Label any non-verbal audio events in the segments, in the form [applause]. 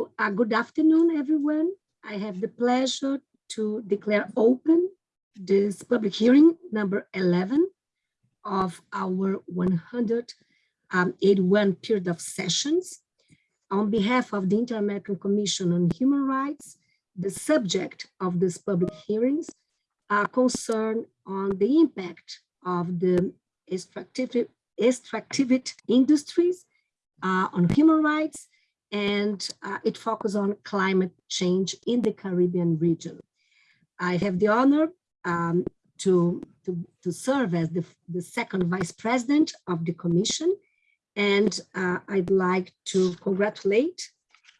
So uh, good afternoon, everyone. I have the pleasure to declare open this public hearing number 11 of our 181 period of sessions. On behalf of the Inter-American Commission on Human Rights, the subject of this public hearings are concerned on the impact of the extractive, extractive industries uh, on human rights and uh, it focuses on climate change in the Caribbean region. I have the honor um, to, to, to, serve as the, the second vice president of the commission, and uh, I'd like to congratulate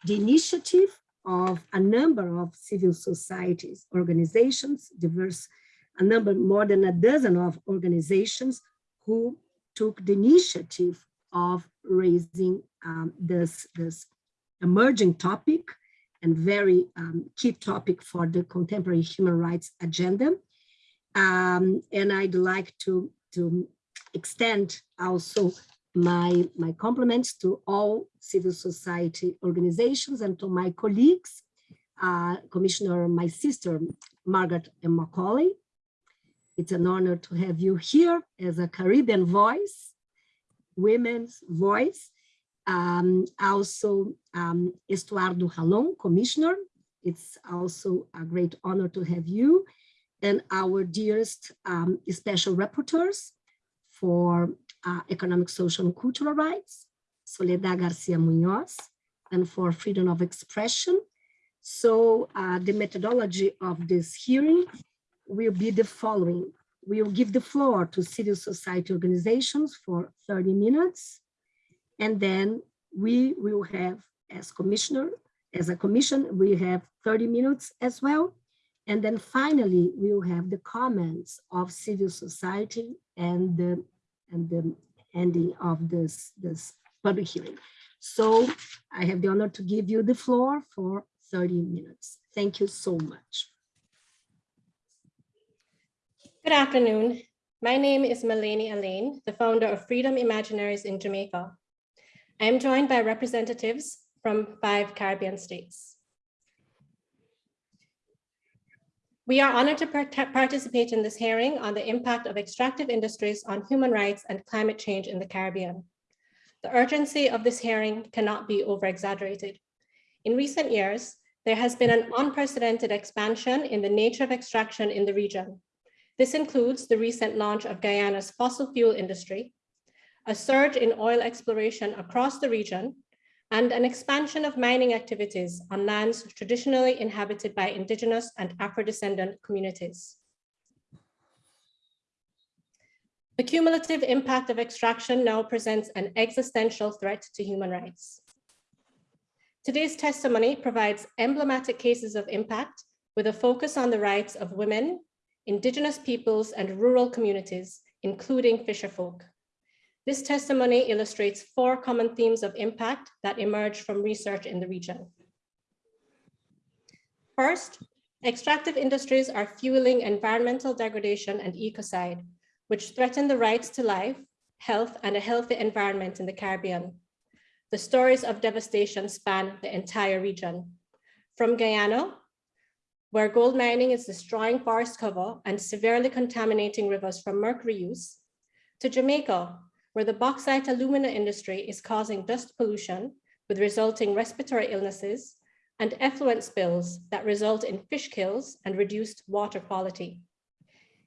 the initiative of a number of civil societies organizations, diverse, a number, more than a dozen of organizations who took the initiative of raising um, this, this emerging topic and very um, key topic for the contemporary human rights agenda. Um, and I'd like to, to extend also my, my compliments to all civil society organizations and to my colleagues, uh, Commissioner, my sister, Margarette M. Macaulay. It's an honor to have you here as a Caribbean voice, women's voice, um, also um, Estuardo Ralón, Commissioner. It's also a great honor to have you and our dearest um, special rapporteurs for uh, economic, social, and cultural rights, Soledad Garcia Munoz, and for freedom of expression. So uh, the methodology of this hearing will be the following. We will give the floor to civil society organizations for 30 minutes. And then we will have, as commissioner, as a commission, we have 30 minutes as well. And then finally, we will have the comments of civil society and the, and the ending of this, this public hearing. So I have the honor to give you the floor for 30 minutes. Thank you so much. Good afternoon. My name is Malene Alleyne, the founder of Freedom Imaginaries in Jamaica. I am joined by representatives from five Caribbean states. We are honored to participate in this hearing on the impact of extractive industries on human rights and climate change in the Caribbean. The urgency of this hearing cannot be over-exaggerated. In recent years, there has been an unprecedented expansion in the nature of extraction in the region, this includes the recent launch of Guyana's fossil fuel industry, a surge in oil exploration across the region, and an expansion of mining activities on lands traditionally inhabited by indigenous and Afro-descendant communities. The cumulative impact of extraction now presents an existential threat to human rights. Today's testimony provides emblematic cases of impact with a focus on the rights of women, indigenous peoples and rural communities, including fisherfolk. This testimony illustrates four common themes of impact that emerge from research in the region. First, extractive industries are fueling environmental degradation and ecocide, which threaten the rights to life, health, and a healthy environment in the Caribbean. The stories of devastation span the entire region. From Guyana, where gold mining is destroying forest cover and severely contaminating rivers from mercury use, to Jamaica, where the bauxite alumina industry is causing dust pollution with resulting respiratory illnesses and effluent spills that result in fish kills and reduced water quality.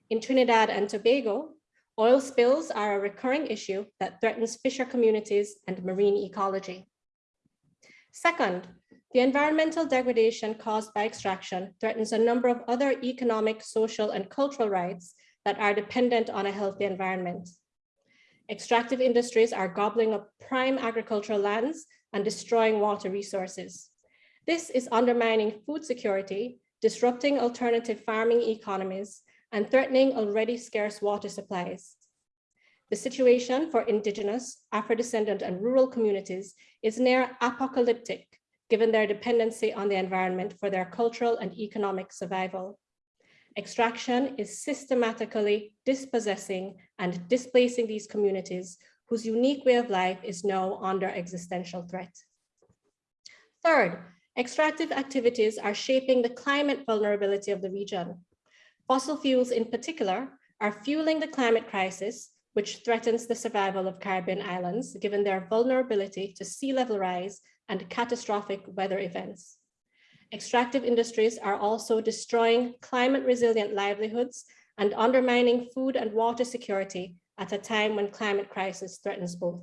In Trinidad and Tobago, oil spills are a recurring issue that threatens fisher communities and marine ecology. Second, the environmental degradation caused by extraction threatens a number of other economic, social, and cultural rights that are dependent on a healthy environment. Extractive industries are gobbling up prime agricultural lands and destroying water resources. This is undermining food security, disrupting alternative farming economies, and threatening already scarce water supplies. The situation for indigenous, Afro-descendant, and rural communities is near apocalyptic given their dependency on the environment for their cultural and economic survival. Extraction is systematically dispossessing and displacing these communities whose unique way of life is now under existential threat. Third, Extractive activities are shaping the climate vulnerability of the region. Fossil fuels in particular are fueling the climate crisis, which threatens the survival of Caribbean islands, given their vulnerability to sea level rise and catastrophic weather events. Extractive industries are also destroying climate resilient livelihoods and undermining food and water security at a time when climate crisis threatens both.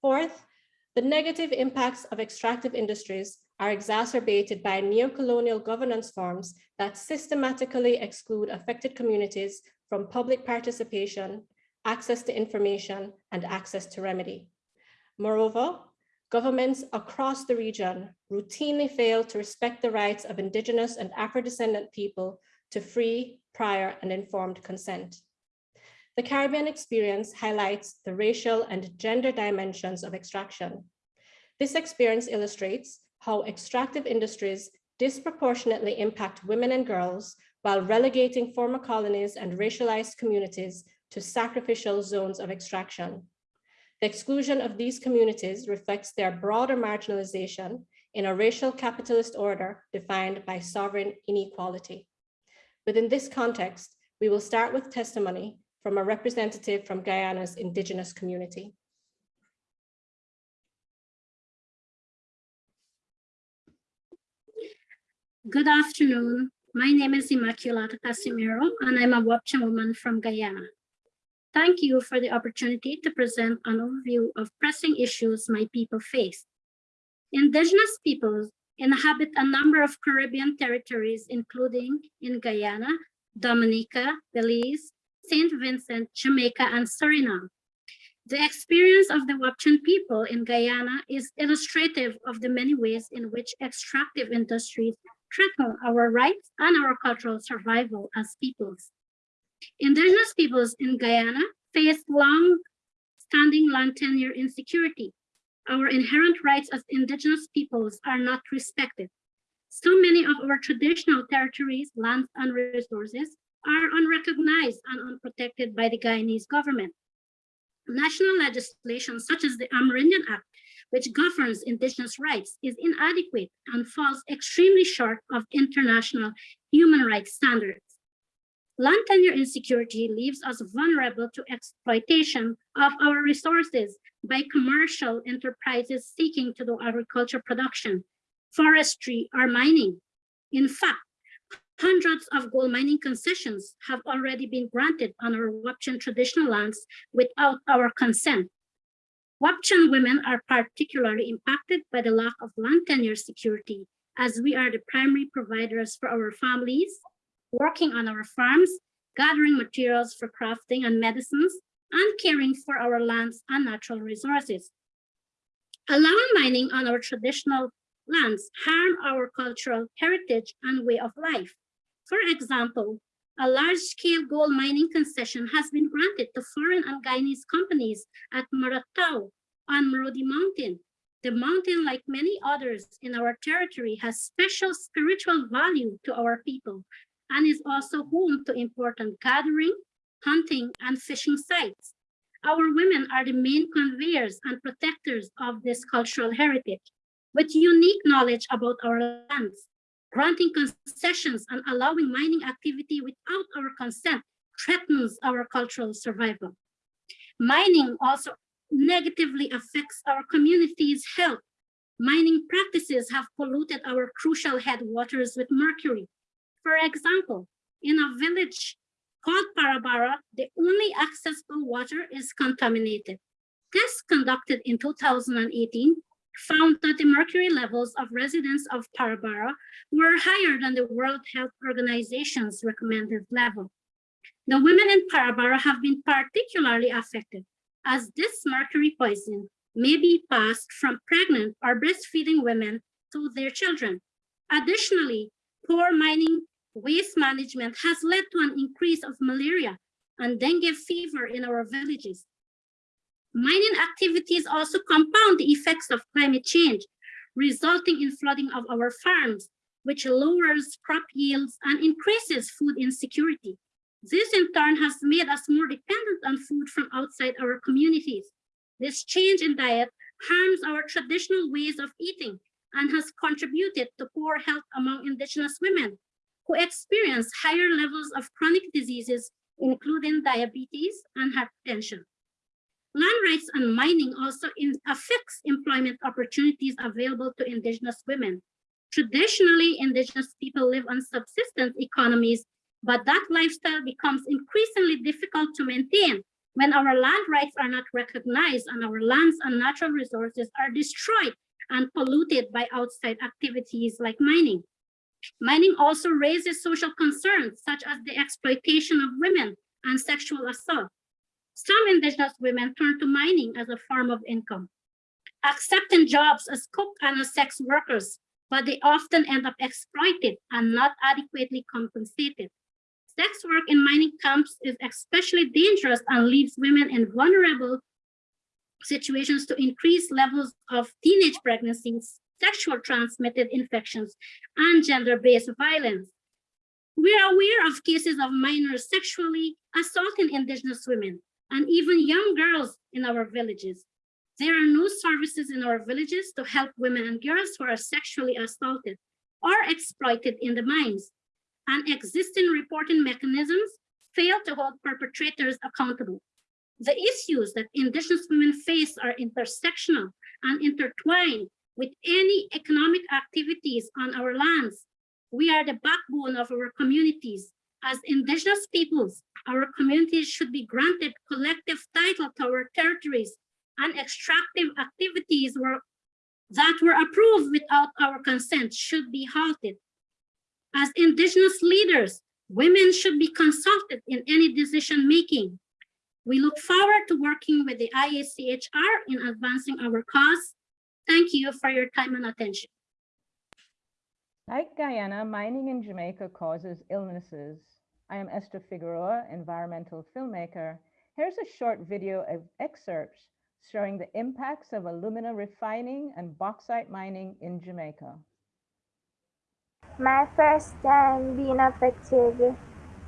Fourth, the negative impacts of extractive industries are exacerbated by neocolonial governance forms that systematically exclude affected communities from public participation, access to information, and access to remedy. Moreover, governments across the region routinely fail to respect the rights of indigenous and Afro-descendant people to free, prior, and informed consent. The Caribbean experience highlights the racial and gender dimensions of extraction. This experience illustrates how extractive industries disproportionately impact women and girls while relegating former colonies and racialized communities to sacrificial zones of extraction. The exclusion of these communities reflects their broader marginalization in a racial capitalist order defined by sovereign inequality. Within this context, we will start with testimony from a representative from Guyana's indigenous community. Good afternoon. My name is Immaculata Casimiro, and I'm a Wapichan woman from Guyana. Thank you for the opportunity to present an overview of pressing issues my people face. Indigenous peoples inhabit a number of Caribbean territories, including in Guyana, Dominica, Belize, St. Vincent, Jamaica, and Suriname. The experience of the Wapichan people in Guyana is illustrative of the many ways in which extractive industries threaten our rights and our cultural survival as peoples. Indigenous peoples in Guyana face long-standing land tenure insecurity. Our inherent rights as indigenous peoples are not respected. So many of our traditional territories, lands, and resources are unrecognized and unprotected by the Guyanese government. National legislation such as the Amerindian Act which governs indigenous rights is inadequate and falls extremely short of international human rights standards. Land tenure insecurity leaves us vulnerable to exploitation of our resources by commercial enterprises seeking to do agriculture production, forestry, or mining. In fact, hundreds of gold mining concessions have already been granted on our Wapichan traditional lands without our consent. Wapichan women are particularly impacted by the lack of land tenure security as we are the primary providers for our families, working on our farms, gathering materials for crafting and medicines, and caring for our lands and natural resources. Allowing mining on our traditional lands harm our cultural heritage and way of life. For example, a large-scale gold mining concession has been granted to foreign and Guyanese companies at Maratao on Marudi Mountain. The mountain, like many others in our territory, has special spiritual value to our people and is also home to important gathering, hunting, and fishing sites. Our women are the main conveyors and protectors of this cultural heritage with unique knowledge about our lands. Granting concessions and allowing mining activity without our consent threatens our cultural survival. Mining also negatively affects our community's health. Mining practices have polluted our crucial headwaters with mercury. For example, in a village called Parabara, the only accessible water is contaminated. Tests conducted in 2018 found that the mercury levels of residents of Parabara were higher than the World Health Organization's recommended level. The women in Parabara have been particularly affected as this mercury poison may be passed from pregnant or breastfeeding women to their children. Additionally, poor mining waste management has led to an increase of malaria and dengue fever in our villages. Mining activities also compound the effects of climate change, resulting in flooding of our farms, which lowers crop yields and increases food insecurity. This in turn has made us more dependent on food from outside our communities. This change in diet harms our traditional ways of eating and has contributed to poor health among indigenous women who experience higher levels of chronic diseases, including diabetes and hypertension. Land rights and mining also affects employment opportunities available to indigenous women. Traditionally, indigenous people live on subsistence economies, but that lifestyle becomes increasingly difficult to maintain when our land rights are not recognized and our lands and natural resources are destroyed and polluted by outside activities like mining. Mining also raises social concerns such as the exploitation of women and sexual assault. Some indigenous women turn to mining as a form of income, accepting jobs as cook and as sex workers, but they often end up exploited and not adequately compensated. Sex work in mining camps is especially dangerous and leaves women in vulnerable situations to increase levels of teenage pregnancies, sexual transmitted infections, and gender-based violence. We are aware of cases of minors sexually assaulting indigenous women and even young girls in our villages. There are no services in our villages to help women and girls who are sexually assaulted or exploited in the mines. And existing reporting mechanisms fail to hold perpetrators accountable. The issues that indigenous women face are intersectional and intertwined with any economic activities on our lands. We are the backbone of our communities. As indigenous peoples, our communities should be granted collective title to our territories and extractive activities were, that were approved without our consent should be halted. As indigenous leaders, women should be consulted in any decision making. We look forward to working with the IACHR in advancing our cause. Thank you for your time and attention. Like Guyana, mining in Jamaica causes illnesses. I am Esther Figueroa, environmental filmmaker. Here's a short video of excerpts showing the impacts of alumina refining and bauxite mining in Jamaica. My first time being affected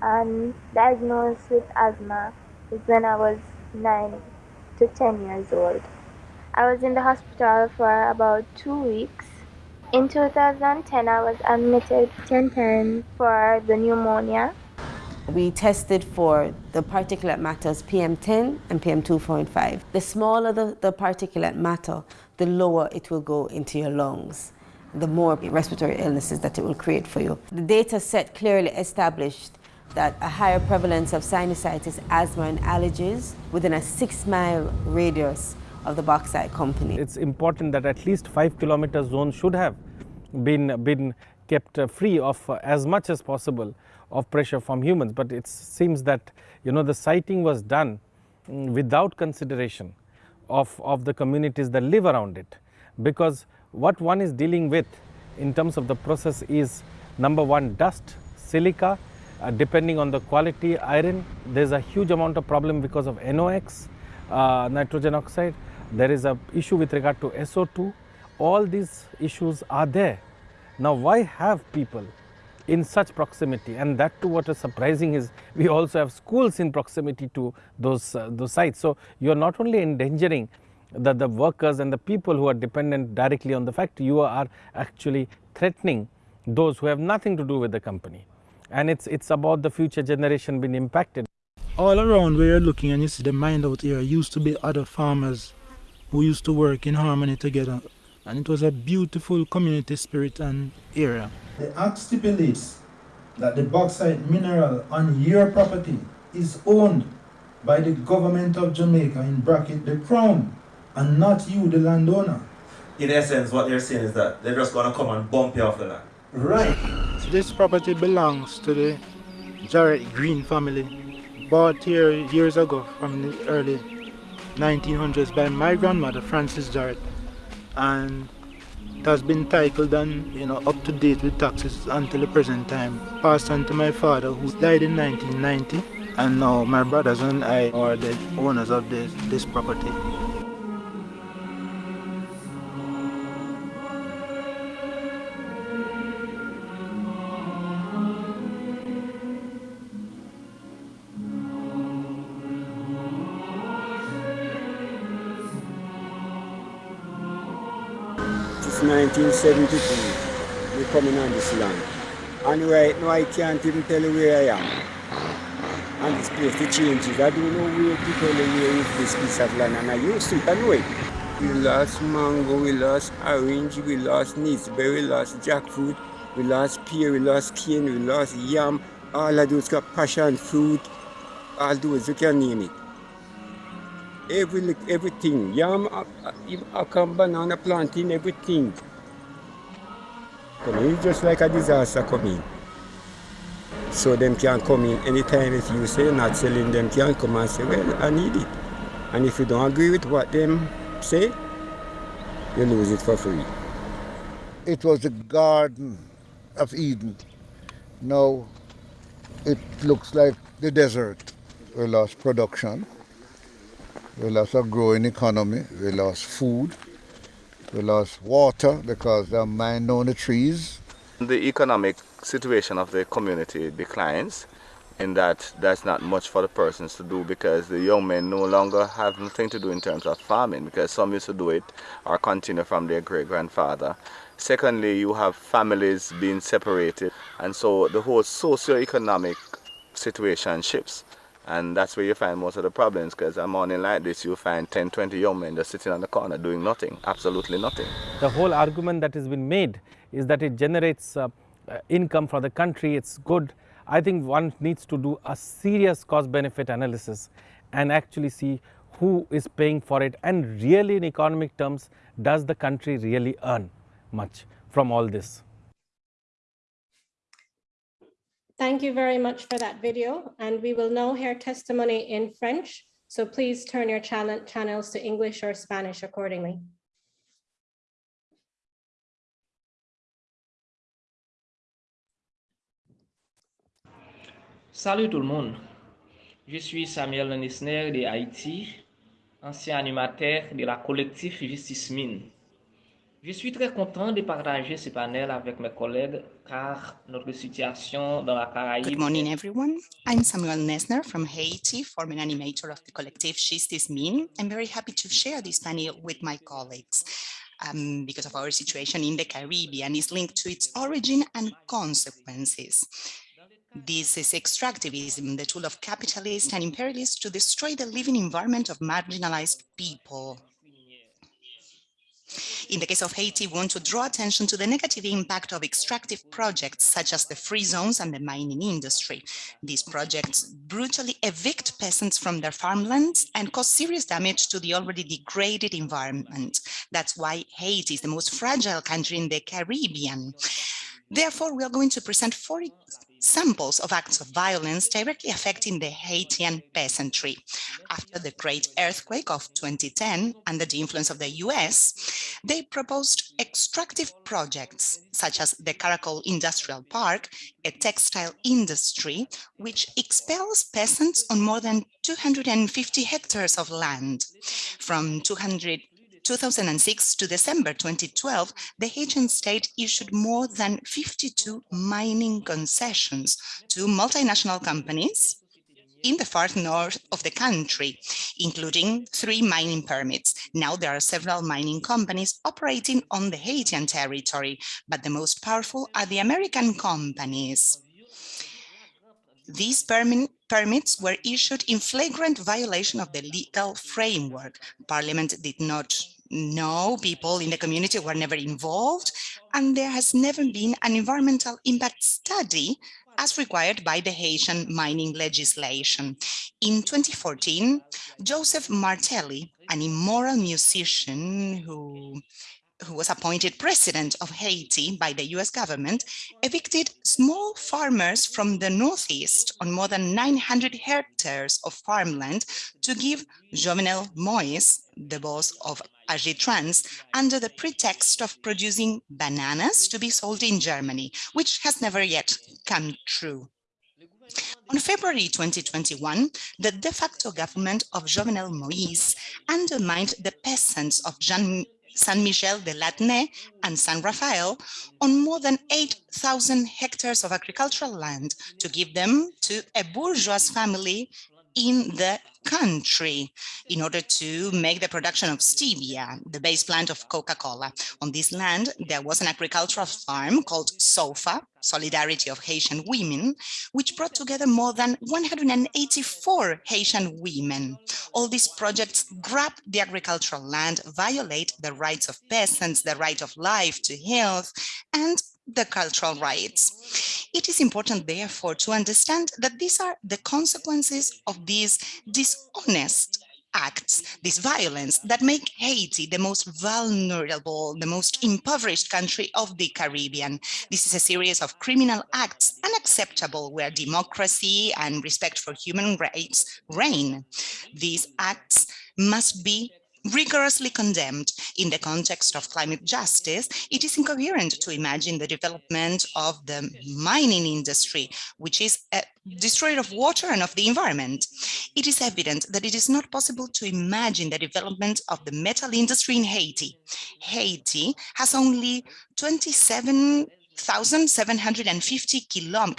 and diagnosed with asthma was when I was 9 to 10 years old. I was in the hospital for about two weeks. In 2010, I was admitted 10 times for the pneumonia we tested for the particulate matters PM10 and PM2.5. The smaller the, the particulate matter, the lower it will go into your lungs, the more respiratory illnesses that it will create for you. The data set clearly established that a higher prevalence of sinusitis, asthma and allergies within a six mile radius of the bauxite company. It's important that at least five kilometer zone should have been, been kept free of as much as possible of pressure from humans. But it seems that you know the siting was done mm, without consideration of, of the communities that live around it. Because what one is dealing with in terms of the process is number one dust, silica, uh, depending on the quality iron. There's a huge amount of problem because of NOx, uh, nitrogen oxide. There is a issue with regard to SO2. All these issues are there. Now why have people in such proximity and that too what is surprising is we also have schools in proximity to those, uh, those sites. So, you are not only endangering the, the workers and the people who are dependent directly on the factory, you are actually threatening those who have nothing to do with the company. And it's, it's about the future generation being impacted. All around where you're looking and you see the mine out here used to be other farmers who used to work in harmony together and it was a beautiful community spirit and area. The act stipulates that the bauxite mineral on your property is owned by the government of Jamaica, in bracket the crown, and not you, the landowner. In essence, what they're saying is that they're just going to come and bump you off the land. Right. This property belongs to the Jarrett Green family, bought here years ago from the early 1900s by my grandmother, Frances Jarrett and it has been titled and you know up to date with taxes until the present time. Passed on to my father who died in 1990 and now my brothers and I are the owners of this, this property. 1972. We coming on this land. And right now I can't even tell you where I am. And this place, the changes. I don't know where to tell you where is this piece of land. And I used to I it. We lost mango, we lost orange, we lost naseberry, we lost jackfruit, we lost pear, we lost cane, we lost yam. All of those got passion fruit, all those, you can name it. Every, everything, yam, uh, uh, come banana planting, everything. Coming, it's just like a disaster coming. So them can come in anytime if you say not selling, them can come and say, well, I need it. And if you don't agree with what them say, you lose it for free. It was the Garden of Eden. Now it looks like the desert. We lost production. We lost a growing economy. We lost food. We lost water because they mined down the trees. The economic situation of the community declines in that there's not much for the persons to do because the young men no longer have nothing to do in terms of farming because some used to do it or continue from their great-grandfather. Secondly, you have families being separated and so the whole socio-economic situation shifts and that's where you find most of the problems because a morning like this you find 10 20 young men just sitting on the corner doing nothing absolutely nothing. The whole argument that has been made is that it generates uh, uh, income for the country it's good. I think one needs to do a serious cost benefit analysis and actually see who is paying for it and really in economic terms does the country really earn much from all this Thank you very much for that video. And we will now hear testimony in French. So please turn your channel channels to English or Spanish accordingly. Salut tout le monde. Je suis Samuel Nisner de Haïti, ancien animateur de la collectif Justice Mine. Je suis très content de partager ce panel avec mes collègues car notre situation dans la Caraïbe... Good morning, everyone. I'm Samuel Nesner from Haiti, former animator of the collective Justice Min. I'm very happy to share this panel with my colleagues. Um, because of our situation in the Caribbean is linked to its origin and consequences. This is extractivism, the tool of capitalists and imperialists to destroy the living environment of marginalized people. In the case of Haiti, we want to draw attention to the negative impact of extractive projects such as the free zones and the mining industry. These projects brutally evict peasants from their farmlands and cause serious damage to the already degraded environment. That's why Haiti is the most fragile country in the Caribbean. Therefore, we are going to present four samples of acts of violence directly affecting the Haitian peasantry. After the great earthquake of 2010, under the influence of the US, they proposed extractive projects such as the Caracol Industrial Park, a textile industry which expels peasants on more than 250 hectares of land. From 200 2006 to December 2012, the Haitian state issued more than 52 mining concessions to multinational companies in the far north of the country, including three mining permits. Now there are several mining companies operating on the Haitian territory, but the most powerful are the American companies. These permit, permits were issued in flagrant violation of the legal framework. Parliament did not know, people in the community were never involved, and there has never been an environmental impact study as required by the Haitian mining legislation. In 2014, Joseph Martelly, an immoral musician who who was appointed president of Haiti by the US government, evicted small farmers from the Northeast on more than 900 hectares of farmland to give Jovenel Moïse, the boss of Agritrans, under the pretext of producing bananas to be sold in Germany, which has never yet come true. On February 2021, the de facto government of Jovenel Moïse undermined the peasants of Jean San Michel de Latne and San Rafael on more than 8,000 hectares of agricultural land to give them to a bourgeois family in the country in order to make the production of stevia, the base plant of Coca-Cola. On this land, there was an agricultural farm called SOFA, Solidarity of Haitian Women, which brought together more than 184 Haitian women. All these projects grab the agricultural land, violate the rights of peasants, the right of life to health, and the cultural rights. It is important, therefore, to understand that these are the consequences of these dishonest acts, this violence that make Haiti the most vulnerable, the most impoverished country of the Caribbean. This is a series of criminal acts unacceptable where democracy and respect for human rights reign. These acts must be rigorously condemned in the context of climate justice, it is incoherent to imagine the development of the mining industry, which is a destroyer of water and of the environment. It is evident that it is not possible to imagine the development of the metal industry in Haiti. Haiti has only 27 1,750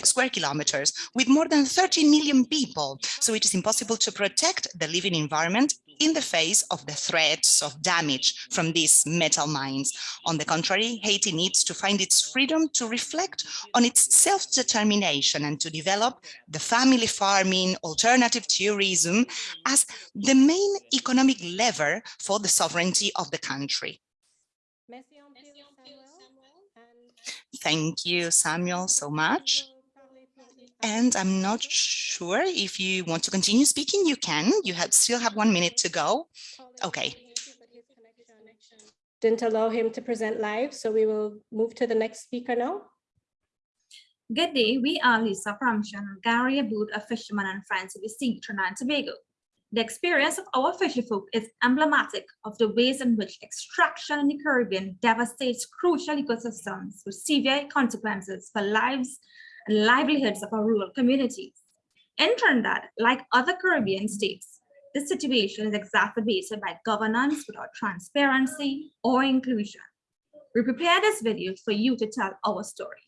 square kilometers with more than 30 million people. So it is impossible to protect the living environment in the face of the threats of damage from these metal mines. On the contrary, Haiti needs to find its freedom to reflect on its self-determination and to develop the family farming, alternative tourism as the main economic lever for the sovereignty of the country. Thank you, Samuel, so much. And I'm not sure if you want to continue speaking, you can. You have still have one minute to go. Okay. Didn't allow him to present live, so we will move to the next speaker now. Good day, we are Lisa Framshan, Gary Aboud, a fisherman and friends of the sea, Trinidad and Tobago. The experience of our fisher folk is emblematic of the ways in which extraction in the Caribbean devastates crucial ecosystems with severe consequences for lives and livelihoods of our rural communities. In Trinidad, like other Caribbean states, this situation is exacerbated by governance without transparency or inclusion. We prepared this video for you to tell our story.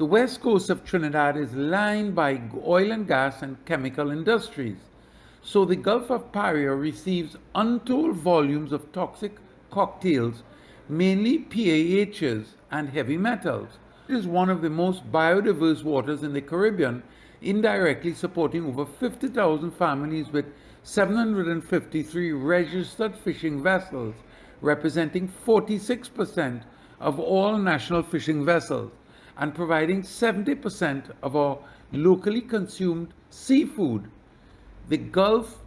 The west coast of Trinidad is lined by oil and gas and chemical industries. So the Gulf of Paria receives untold volumes of toxic cocktails, mainly PAHs and heavy metals. It is one of the most biodiverse waters in the Caribbean, indirectly supporting over 50,000 families with 753 registered fishing vessels, representing 46% of all national fishing vessels and providing 70% of our locally consumed seafood. The Gulf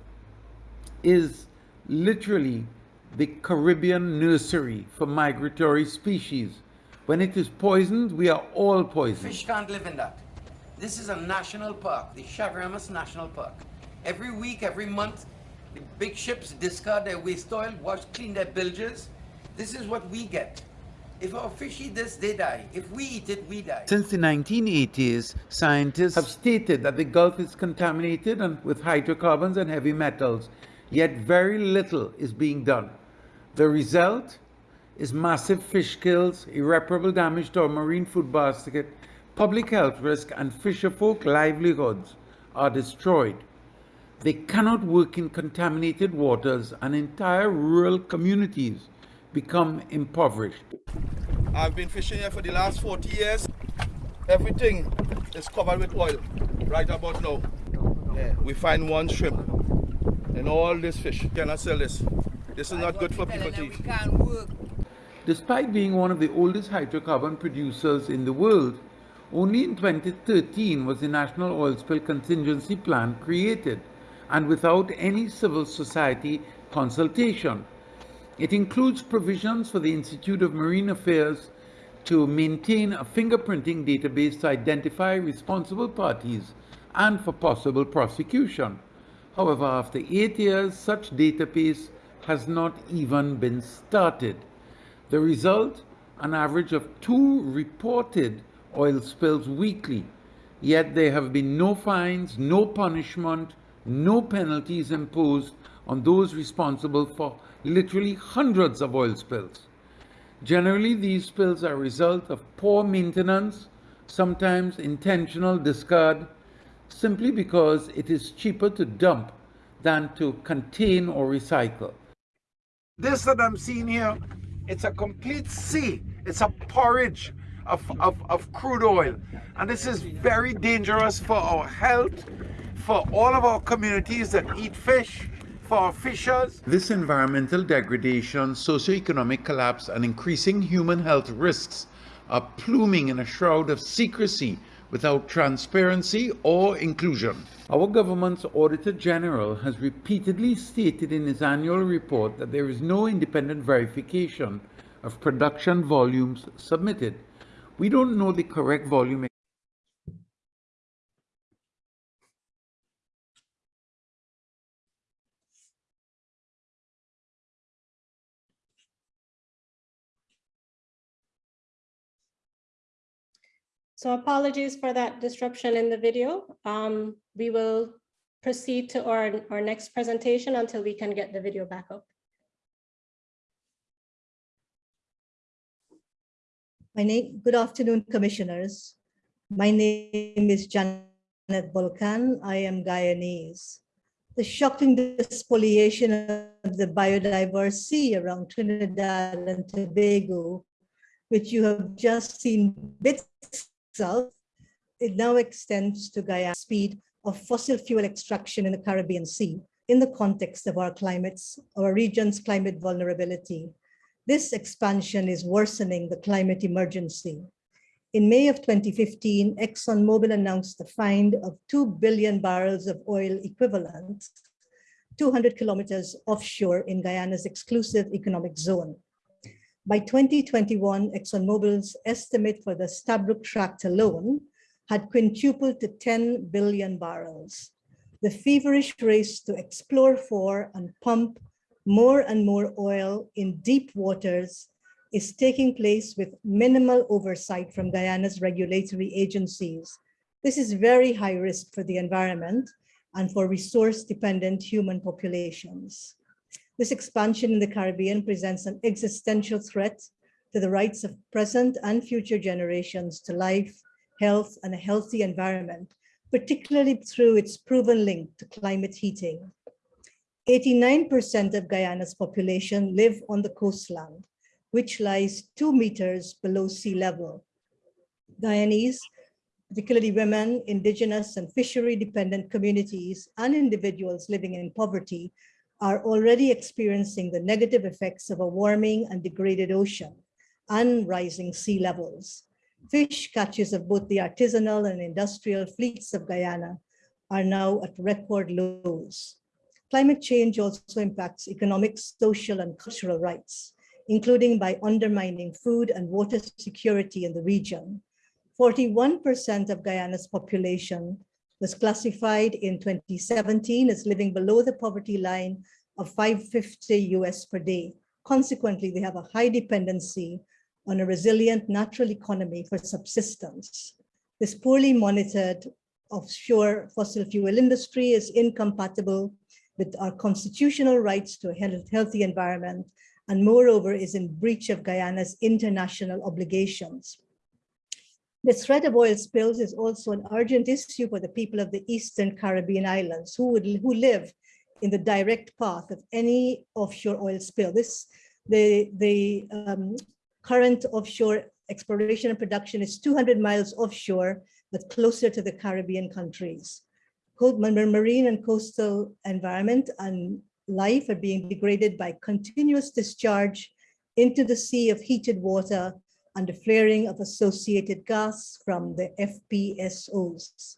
is literally the Caribbean nursery for migratory species. When it is poisoned, we are all poisoned. Fish can't live in that. This is a national park, the Chaguaramas National Park. Every week, every month, the big ships discard their waste oil, wash, clean their bilges. This is what we get. If our fish eat this, they die. If we eat it, we die. Since the 1980s, scientists have stated that the Gulf is contaminated and with hydrocarbons and heavy metals, yet very little is being done. The result? is massive fish kills, irreparable damage to our marine food basket, public health risk, and fisherfolk livelihoods are destroyed. They cannot work in contaminated waters and entire rural communities become impoverished. I've been fishing here for the last 40 years. Everything is covered with oil right about now. Yeah. We find one shrimp and all this fish. Cannot sell this. This is not good for people to eat. Despite being one of the oldest hydrocarbon producers in the world, only in 2013 was the National Oil Spill Contingency Plan created and without any civil society consultation. It includes provisions for the Institute of Marine Affairs to maintain a fingerprinting database to identify responsible parties and for possible prosecution. However, after eight years, such database has not even been started. The result, an average of two reported oil spills weekly, yet there have been no fines, no punishment, no penalties imposed on those responsible for literally hundreds of oil spills. Generally, these spills are a result of poor maintenance, sometimes intentional discard, simply because it is cheaper to dump than to contain or recycle. This that I'm seeing here, it's a complete sea. It's a porridge of, of, of crude oil. And this is very dangerous for our health, for all of our communities that eat fish, for fishers. This environmental degradation, socioeconomic collapse, and increasing human health risks are pluming in a shroud of secrecy without transparency or inclusion. Our government's Auditor General has repeatedly stated in his annual report that there is no independent verification of production volumes submitted. We don't know the correct volume So apologies for that disruption in the video. Um, we will proceed to our, our next presentation until we can get the video back up. My name, good afternoon, commissioners. My name is Janette Bulkan. I am Guyanese. The shocking despoliation of the biodiverse sea around Trinidad and Tobago, which you have just seen bits of, it now extends to Guyana speed of fossil fuel extraction in the Caribbean Sea in the context of our climates, our region's climate vulnerability. This expansion is worsening the climate emergency. In May of 2015, ExxonMobil announced the find of 2 billion barrels of oil equivalent 200 kilometers offshore in Guyana's exclusive economic zone. By 2021, ExxonMobil's estimate for the Stabroek Tract alone had quintupled to 10 billion barrels. The feverish race to explore for and pump more and more oil in deep waters is taking place with minimal oversight from Guyana's regulatory agencies. This is very high risk for the environment and for resource-dependent human populations. This expansion in the Caribbean presents an existential threat to the rights of present and future generations to life, health, and a healthy environment, particularly through its proven link to climate heating. 89% of Guyana's population live on the coastland, which lies two meters below sea level. Guyanese, particularly women, indigenous and fishery dependent communities and individuals living in poverty are already experiencing the negative effects of a warming and degraded ocean and rising sea levels. Fish catches of both the artisanal and industrial fleets of Guyana are now at record lows. Climate change also impacts economic, social, and cultural rights, including by undermining food and water security in the region. 41% of Guyana's population was classified in 2017 as living below the poverty line of 550 US per day. Consequently, they have a high dependency on a resilient natural economy for subsistence. This poorly monitored offshore fossil fuel industry is incompatible with our constitutional rights to a healthy environment and moreover is in breach of Guyana's international obligations. The threat of oil spills is also an urgent issue for the people of the Eastern Caribbean islands who, would, who live in the direct path of any offshore oil spill. This, the, the um, current offshore exploration and production is 200 miles offshore, but closer to the Caribbean countries. Marine and coastal environment and life are being degraded by continuous discharge into the sea of heated water and the flaring of associated gas from the FPSOs.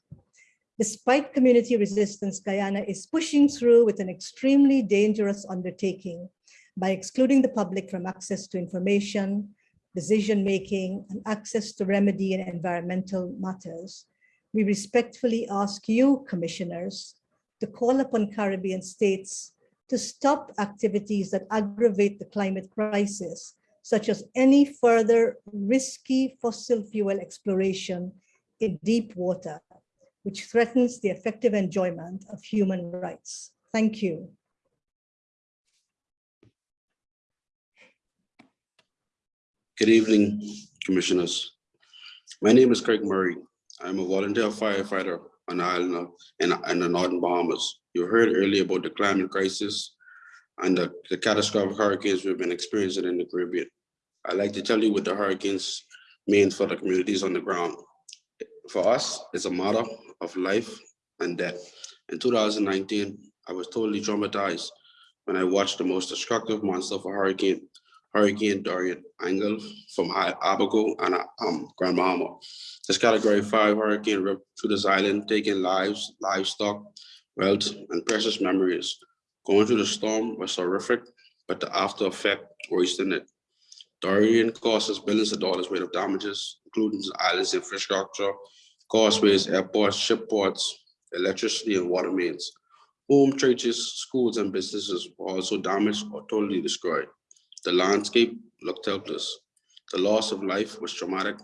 Despite community resistance, Guyana is pushing through with an extremely dangerous undertaking by excluding the public from access to information, decision-making, and access to remedy in environmental matters. We respectfully ask you, commissioners, to call upon Caribbean states to stop activities that aggravate the climate crisis such as any further risky fossil fuel exploration in deep water, which threatens the effective enjoyment of human rights. Thank you. Good evening, commissioners. My name is Craig Murray. I'm a volunteer firefighter on the island of, in, in the northern Bahamas. You heard earlier about the climate crisis and the, the catastrophic hurricanes we've been experiencing in the Caribbean. I'd like to tell you what the hurricanes mean for the communities on the ground. For us, it's a matter of life and death. In 2019, I was totally traumatized when I watched the most destructive monster of a hurricane, Hurricane Dorian, angled from Abaco and um, Grand Bahama. This category five hurricane ripped through this island, taking lives, livestock, wealth, and precious memories. Going through the storm was horrific, but the after effect worse than it. Dorian us billions of dollars worth of damages, including the island's infrastructure, causeways, airports, ship ports, electricity, and water mains. Home, churches, schools, and businesses were also damaged or totally destroyed. The landscape looked helpless. The loss of life was traumatic.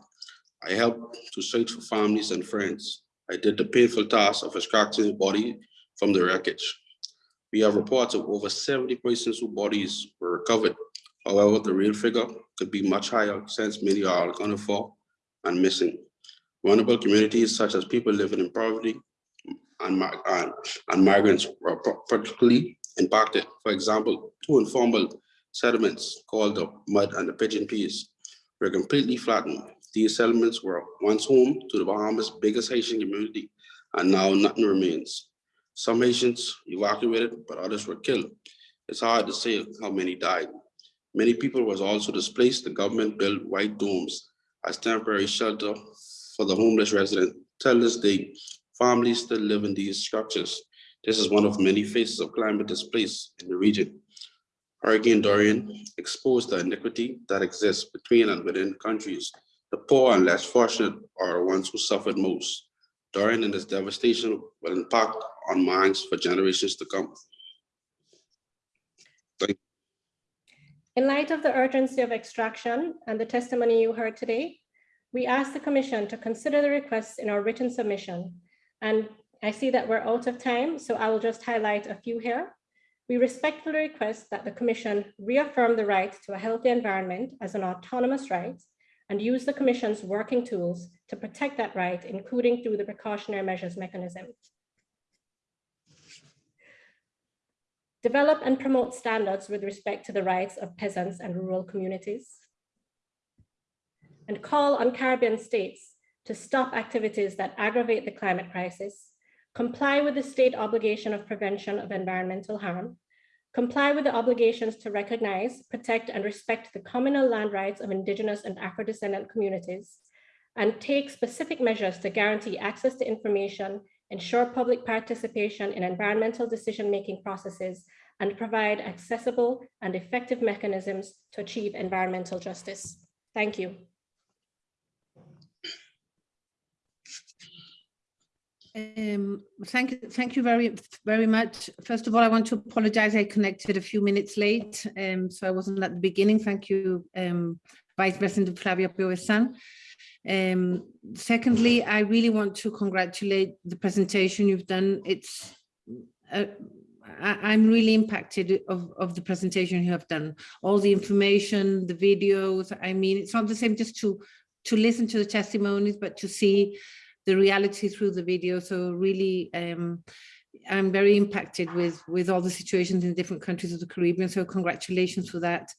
I helped to search for families and friends. I did the painful task of extracting the body from the wreckage. We have reports of over 70 persons whose bodies were recovered. However, the real figure could be much higher since many are accounted for and missing. Vulnerable communities such as people living in poverty and, and, and migrants were particularly impacted. For example, two informal settlements called the mud and the pigeon peas were completely flattened. These settlements were once home to the Bahamas' biggest Haitian community, and now nothing remains. Some Haitians evacuated, but others were killed. It's hard to say how many died. Many people was also displaced. The government built white domes as temporary shelter for the homeless resident. Till this day, families still live in these structures. This is one of many faces of climate displaced in the region. Hurricane Dorian exposed the inequity that exists between and within countries. The poor and less fortunate are the ones who suffered most. Dorian and its devastation will impact on minds for generations to come. Thank In light of the urgency of extraction and the testimony you heard today, we ask the Commission to consider the requests in our written submission. And I see that we're out of time, so I will just highlight a few here. We respectfully request that the Commission reaffirm the right to a healthy environment as an autonomous right and use the Commission's working tools to protect that right, including through the precautionary measures mechanism. Develop and promote standards with respect to the rights of peasants and rural communities. And call on Caribbean states to stop activities that aggravate the climate crisis, comply with the state obligation of prevention of environmental harm, comply with the obligations to recognize, protect, and respect the communal land rights of Indigenous and Afro-descendant communities, and take specific measures to guarantee access to information, ensure public participation in environmental decision-making processes, and provide accessible and effective mechanisms to achieve environmental justice. Thank you. Um, thank you, thank you very, very much. First of all, I want to apologize. I connected a few minutes late, um, so I wasn't at the beginning. Thank you, um, Vice President Flavia Piovesan. Um, secondly, I really want to congratulate the presentation you've done. It's, uh, I, am really impacted of, of the presentation you have done. All the information, the videos, I mean, it's not the same just to, to listen to the testimonies, but to see the reality through the video. So really, um, I'm very impacted with, with all the situations in different countries of the Caribbean. So congratulations for that.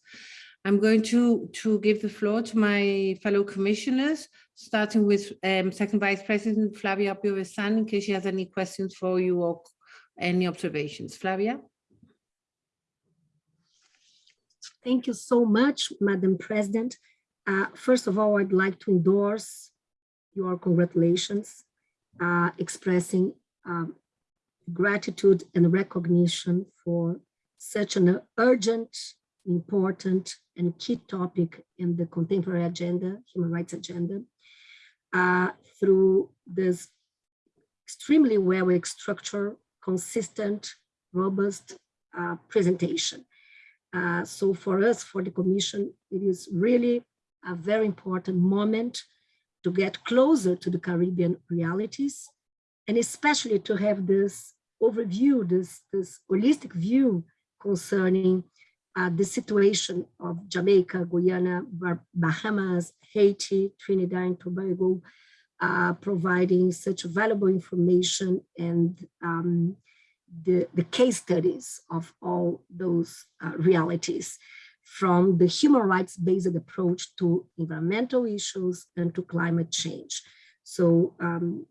I'm going to, to give the floor to my fellow commissioners, starting with um, Second Vice President Flavia Piovesan, in case she has any questions for you or any observations. Flavia? Thank you so much, Madam President. Uh, first of all, I'd like to endorse your congratulations, uh, expressing um, gratitude and recognition for such an urgent, important, and key topic in the contemporary agenda, human rights agenda, uh, through this extremely well structured, consistent, robust uh, presentation. Uh, so for us, for the Commission, it is really a very important moment to get closer to the Caribbean realities, and especially to have this overview, this, this holistic view concerning uh, the situation of Jamaica, Guyana, Bahamas, Haiti, Trinidad and Tobago, uh, providing such valuable information and um, the, the case studies of all those uh, realities from the human rights based approach to environmental issues and to climate change. So um,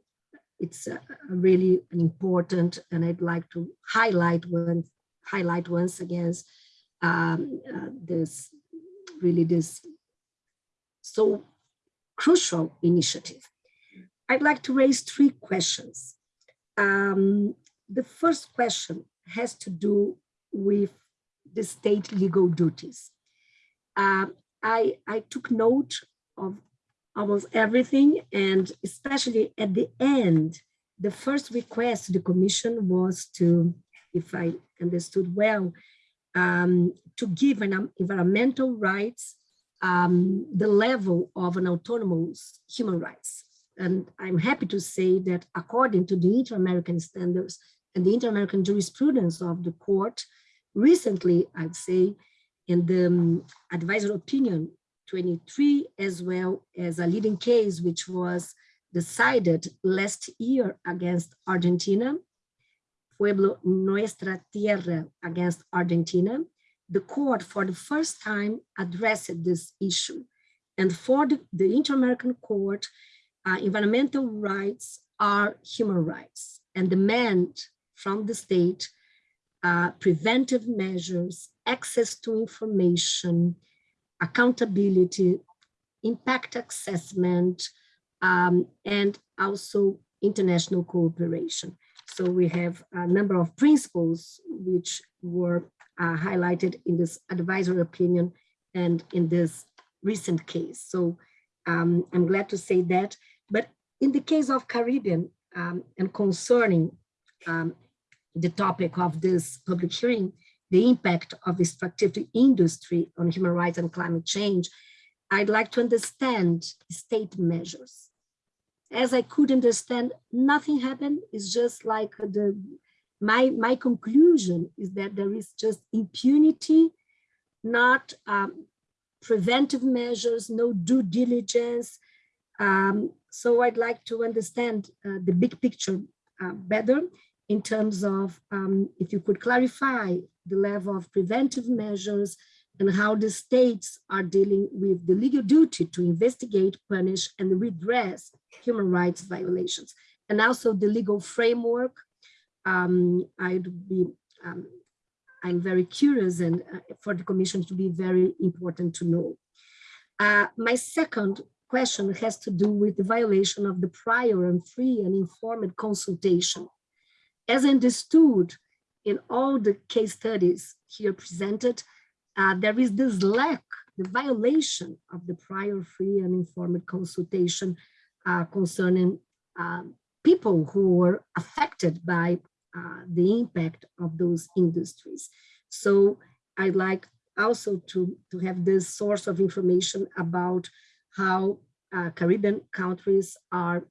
it's uh, really an important, and I'd like to highlight one, highlight once again um, uh, this really this so crucial initiative. I'd like to raise three questions. Um, the first question has to do with the state legal duties. Uh, I, I took note of almost everything and especially at the end, the first request to the commission was to, if I understood well, um, to give an environmental rights um, the level of an autonomous human rights. And I'm happy to say that according to the inter-American standards and the inter-American jurisprudence of the court, recently, I'd say, in the um, advisory opinion 23, as well as a leading case, which was decided last year against Argentina, Pueblo Nuestra Tierra against Argentina, the court for the first time addressed this issue. And for the, the Inter-American Court, uh, environmental rights are human rights and demand from the state uh, preventive measures, access to information, accountability, impact assessment, um, and also international cooperation. So we have a number of principles which were uh, highlighted in this advisory opinion and in this recent case. So um, I'm glad to say that. But in the case of Caribbean um, and concerning um, the topic of this public hearing, the impact of extractive industry on human rights and climate change, I'd like to understand state measures. As I could understand, nothing happened. It's just like the my, my conclusion is that there is just impunity, not um, preventive measures, no due diligence. Um, so I'd like to understand uh, the big picture uh, better in terms of um, if you could clarify the level of preventive measures and how the states are dealing with the legal duty to investigate, punish, and redress human rights violations, and also the legal framework um, I'd be, um, I'm very curious and uh, for the commission to be very important to know. Uh, my second question has to do with the violation of the prior and free and informed consultation. As understood in all the case studies here presented, uh, there is this lack, the violation of the prior free and informed consultation uh, concerning uh, people who were affected by uh, the impact of those industries. So I'd like also to, to have this source of information about how uh, Caribbean countries are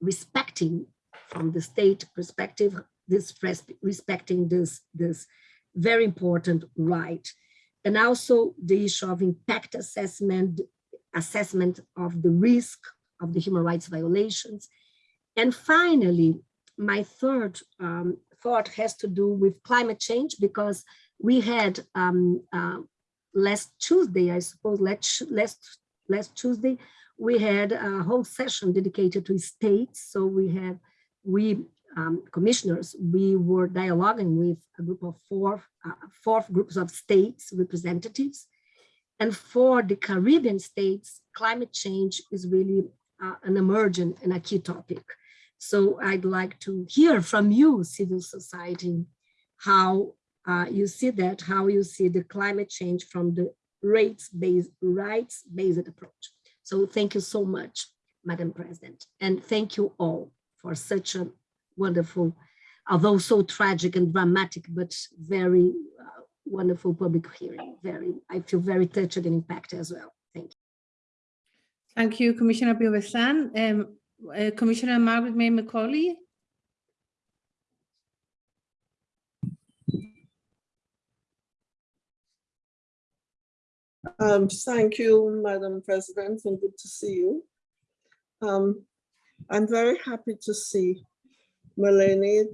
respecting from the state perspective, this respecting this, this very important right. And also the issue of impact assessment, assessment of the risk of the human rights violations. And finally, my third um, thought has to do with climate change because we had um, uh, last Tuesday, I suppose, last, last, last Tuesday, we had a whole session dedicated to states. So we had, we um, commissioners, we were dialoguing with a group of four, uh, four groups of states representatives. And for the Caribbean states, climate change is really uh, an emergent and a key topic. So I'd like to hear from you, civil society, how uh, you see that, how you see the climate change from the rates-based rights-based approach. So thank you so much, Madam President, and thank you all for such a wonderful, although so tragic and dramatic, but very uh, wonderful public hearing. Very, I feel very touched and impacted as well. Thank you. Thank you, Commissioner Piovesan. Um, uh, Commissioner Margarette May Macaulay. Um, thank you, Madam President, and good to see you. Um, I'm very happy to see Melanie,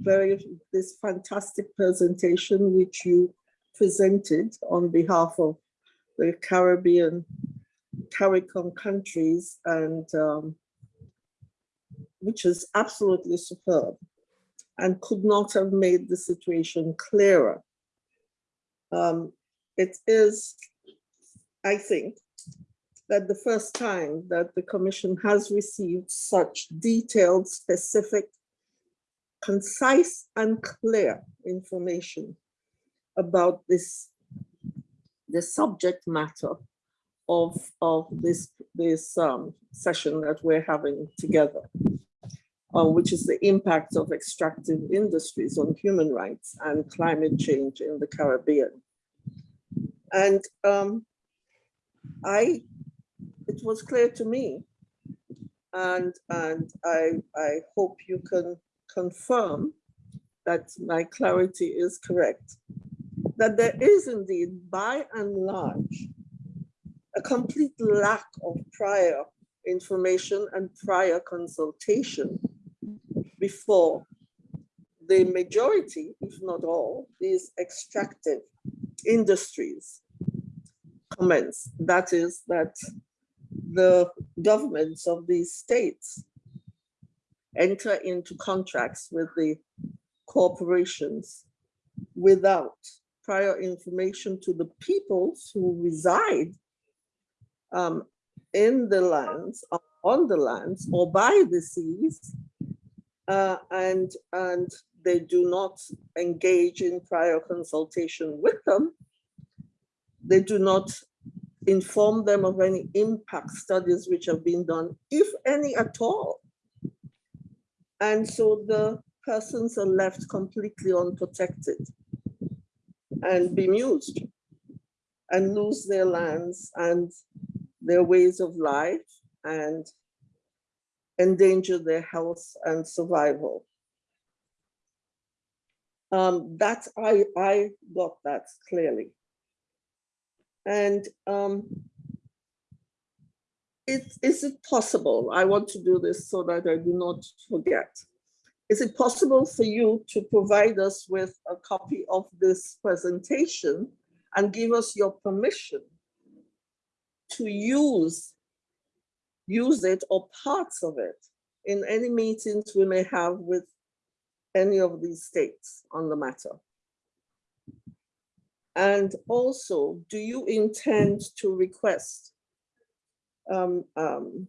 very, this fantastic presentation which you presented on behalf of the Caribbean, CARICOM countries and um, which is absolutely superb and could not have made the situation clearer. Um, it is, I think, that the first time that the commission has received such detailed, specific, concise and clear information about this, the subject matter of, of this, this um, session that we're having together, uh, which is the impact of extractive industries on human rights and climate change in the Caribbean. And um, I, it was clear to me, and, and I, I hope you can confirm that my clarity is correct, that there is indeed, by and large, a complete lack of prior information and prior consultation before the majority, if not all, these extractive industries commence. That is that the governments of these states enter into contracts with the corporations without prior information to the peoples who reside um, in the lands, on the lands, or by the seas, uh, and, and they do not engage in prior consultation with them. They do not inform them of any impact studies which have been done, if any at all. And so the persons are left completely unprotected and bemused and lose their lands and their ways of life and endanger their health and survival. Um, that I, I got that clearly. And um, it, is it possible, I want to do this so that I do not forget. Is it possible for you to provide us with a copy of this presentation and give us your permission to use, use it or parts of it in any meetings we may have with any of these states on the matter? And also, do you intend to request um, um,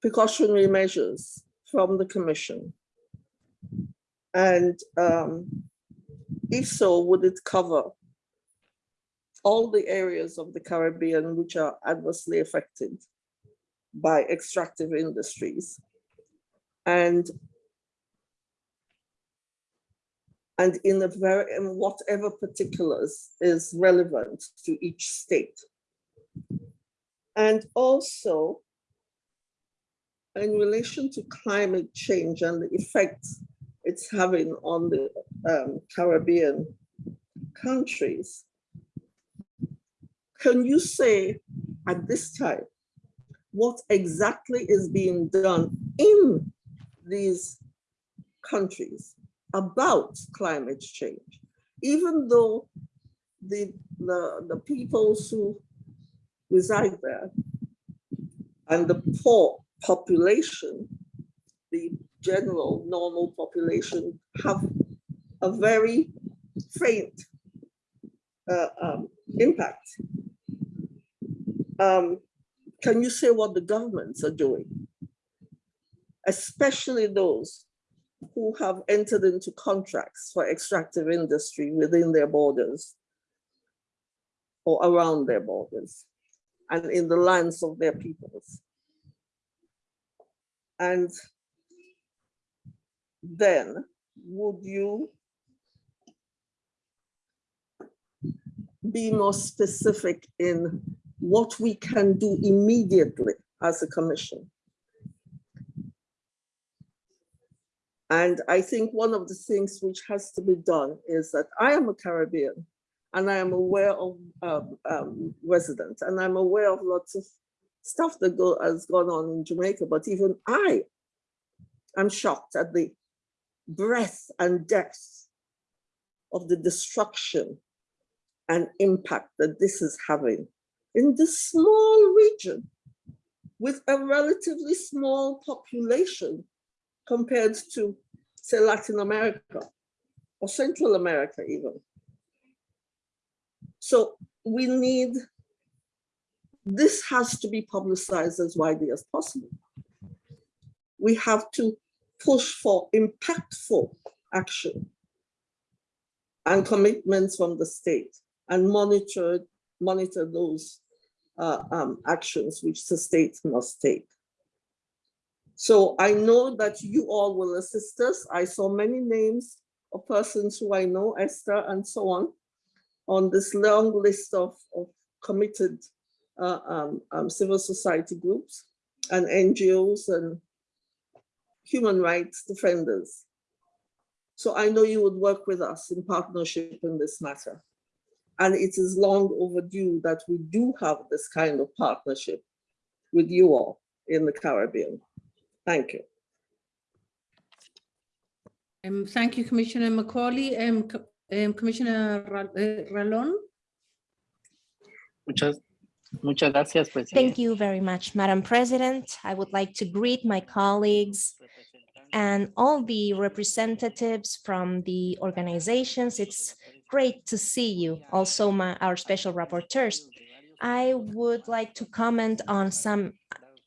precautionary measures from the commission? And um, if so, would it cover all the areas of the Caribbean which are adversely affected by extractive industries? And and in a very in whatever particulars is relevant to each state. And also in relation to climate change and the effects it's having on the um, Caribbean countries, can you say at this time what exactly is being done in these countries about climate change, even though the, the, the peoples who reside there and the poor population, the general normal population have a very faint uh, um, impact. Um, can you say what the governments are doing? Especially those who have entered into contracts for extractive industry within their borders or around their borders and in the lands of their peoples. And then would you be more specific in what we can do immediately as a commission And I think one of the things which has to be done is that I am a Caribbean and I am aware of um, um, residents and I'm aware of lots of stuff that go, has gone on in Jamaica, but even I am shocked at the breadth and depth of the destruction and impact that this is having in this small region with a relatively small population compared to, say, Latin America or Central America even. So we need, this has to be publicized as widely as possible. We have to push for impactful action and commitments from the state and monitor, monitor those uh, um, actions which the state must take. So I know that you all will assist us. I saw many names of persons who I know, Esther and so on, on this long list of, of committed uh, um, um, civil society groups and NGOs and human rights defenders. So I know you would work with us in partnership in this matter. And it is long overdue that we do have this kind of partnership with you all in the Caribbean. Thank you. Um, thank you, Commissioner Macaulay. Um, um, Commissioner Ra- uh, Ralón. Muchas, muchas gracias, Presidente. Thank you very much, Madam President. I would like to greet my colleagues and all the representatives from the organizations. It's great to see you, also my, our special rapporteurs. I would like to comment on some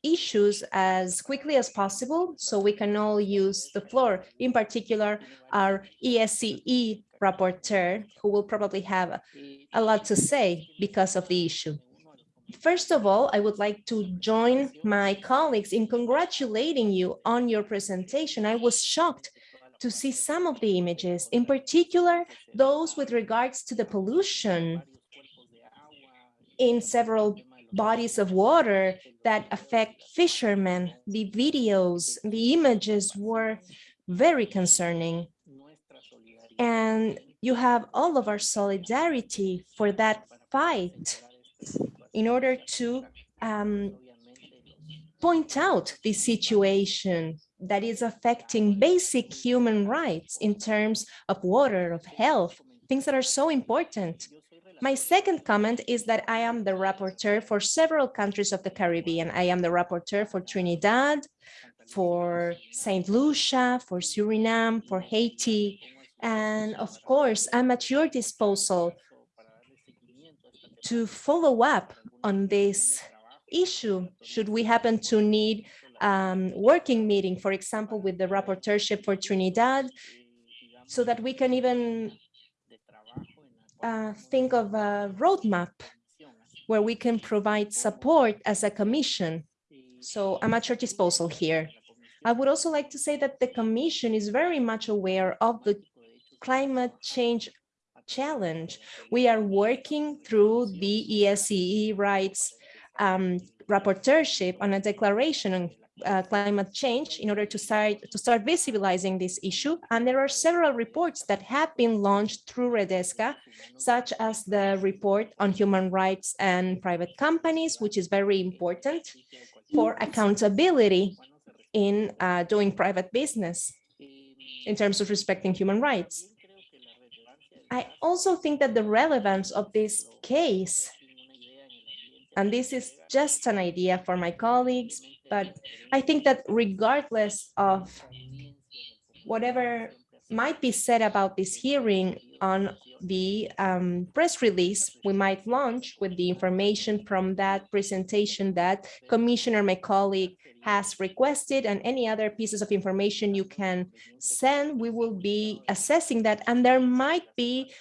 issues as quickly as possible so we can all use the floor, in particular our ESCE rapporteur, who will probably have a lot to say because of the issue. First of all, I would like to join my colleagues in congratulating you on your presentation. I was shocked to see some of the images, in particular, those with regards to the pollution in several bodies of water that affect fishermen. The videos, the images were very concerning. And you have all of our solidarity for that fight in order to um, point out the situation that is affecting basic human rights in terms of water, of health, things that are so important. My second comment is that I am the rapporteur for several countries of the Caribbean. I am the rapporteur for Trinidad, for St. Lucia, for Suriname, for Haiti, and of course, I'm at your disposal to follow up on this issue should we happen to need um, working meeting, for example, with the rapporteurship for Trinidad, so that we can even uh, think of a roadmap where we can provide support as a commission. So I'm at your disposal here. I would also like to say that the commission is very much aware of the climate change challenge. We are working through the ESCE rights um, rapporteurship on a declaration on uh, climate change in order to start to start visibilizing this issue. And there are several reports that have been launched through Redesca, such as the report on human rights and private companies, which is very important for accountability in uh, doing private business in terms of respecting human rights. I also think that the relevance of this case, and this is just an idea for my colleagues, but I think that regardless of whatever might be said about this hearing on the um, press release we might launch with the information from that presentation that Commissioner, my colleague, has requested and any other pieces of information you can send, we will be assessing that. And there might be,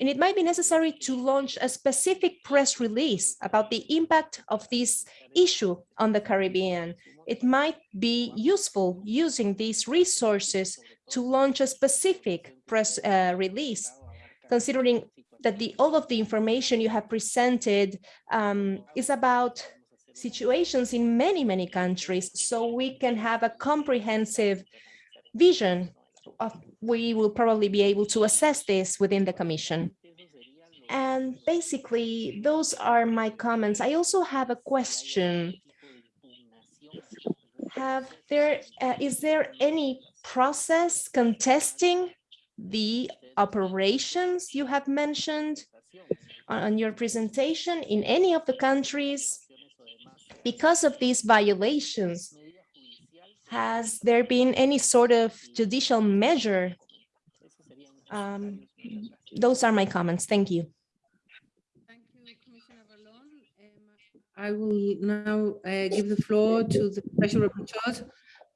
and it might be necessary to launch a specific press release about the impact of this issue on the Caribbean. It might be useful using these resources to launch a specific press uh, release, considering that the all of the information you have presented um, is about situations in many, many countries, so we can have a comprehensive vision of, we will probably be able to assess this within the commission. And basically, those are my comments. I also have a question have there, uh, is there any process contesting the operations you have mentioned on, your presentation in any of the countries? Because of these violations, has there been any sort of judicial measure? Um, those are my comments. Thank you. Thank you commissioner Ralón. i will now uh, give the floor to the special rapporteurs.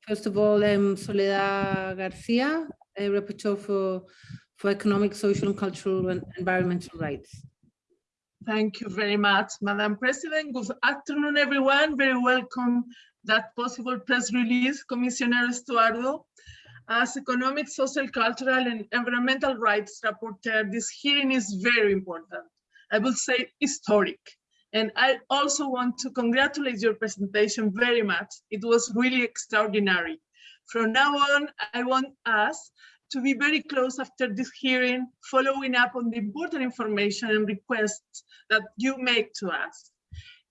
First of all, um, Soledad Garcia, a rapporteur for, for economic, social, and cultural and environmental rights. Thank you very much, Madam President. Good afternoon, everyone. Very welcome that possible press release, Commissioner Estuardo. As economic, social, cultural, and environmental rights rapporteur, this hearing is very important. I will say historic. And I also want to congratulate your presentation very much. It was really extraordinary. From now on, I want us to be very close after this hearing, following up on the important information and requests that you make to us.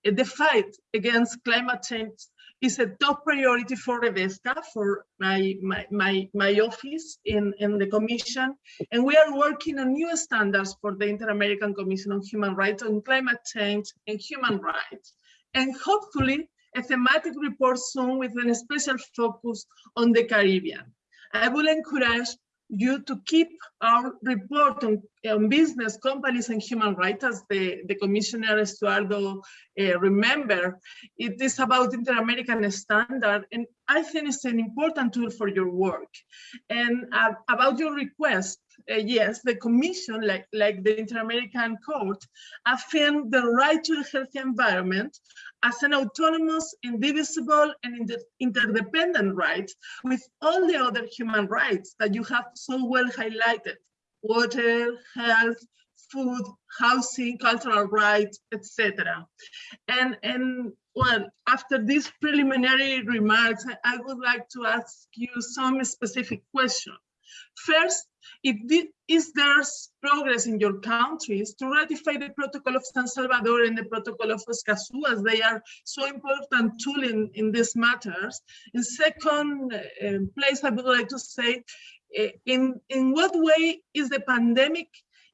Uh, the fight against climate change is a top priority for Redesca, for my, my, my, my office in, in the Commission. And we are working on new standards for the Inter-American Commission on Human Rights on climate change and human rights. And hopefully a thematic report soon with a special focus on the Caribbean. I will encourage you to keep our report on, on business, companies, and human rights, as the, the Commissioner Estuardo uh, remember, it is about inter-American standard, and I think it's an important tool for your work. And uh, about your request, uh, yes, the Commission, like, like the Inter-American Court, affirmed the right to a healthy environment as an autonomous, indivisible, and inter interdependent right with all the other human rights that you have so well highlighted, water, health, food, housing, cultural rights, etc. And, and well, after these preliminary remarks, I would like to ask you some specific questions. First, is there progress in your countries to ratify the Protocol of San Salvador and the Protocol of Escazú, as they are so important tool in, in these matters? In second uh, place, I would like to say, uh, in, in what way is the pandemic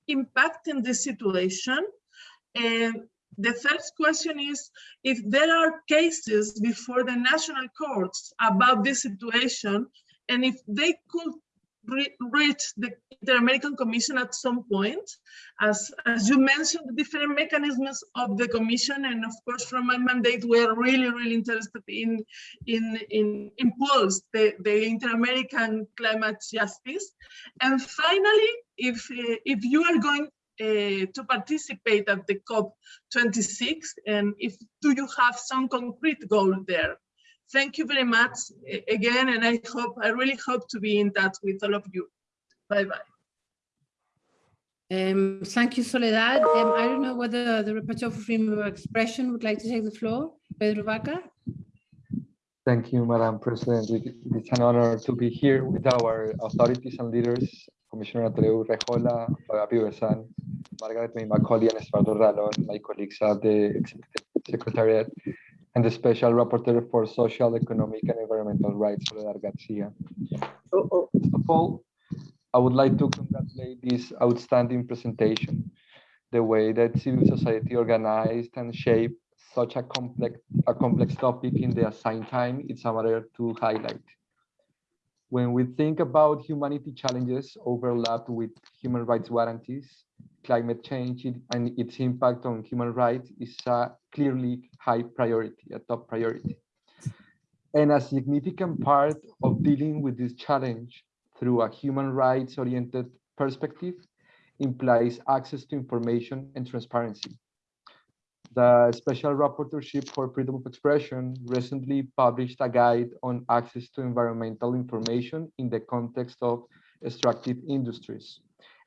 impacting this situation? And the third question is if there are cases before the national courts about this situation, and if they could reach the Inter-American Commission at some point. As, as you mentioned, the different mechanisms of the Commission, and of course, from my mandate, we are really, really interested in, in, in impulse the, the Inter-American climate justice. And finally, if, uh, if you are going uh, to participate at the COP26, and if do you have some concrete goal there? Thank you very much again, and I hope, I really hope to be in touch with all of you. Bye-bye. Um, thank you, Soledad. Um, I don't know whether the Rapporteur for Freedom of Expression would like to take the floor. Pedro Vaca. Thank you, Madam President. It's an honor to be here with our authorities and leaders, Commissioner Antonia Urrejola, Flavia Piovesan, Margarette May Macaulay, and Estuardo Ralón, my colleagues at the Executive Secretariat and the Special Rapporteur for Social, Economic, and Environmental Rights, Soledad Garcia. Oh, oh. First of all, I would like to congratulate this outstanding presentation. The way that civil society organized and shaped such a complex, a complex topic in the assigned time, it's a matter to highlight. When we think about humanity challenges overlapped with human rights guarantees, climate change and its impact on human rights is a clearly high priority, a top priority. And a significant part of dealing with this challenge through a human rights oriented perspective implies access to information and transparency. The Special Rapporteurship for Freedom of Expression recently published a guide on access to environmental information in the context of extractive industries.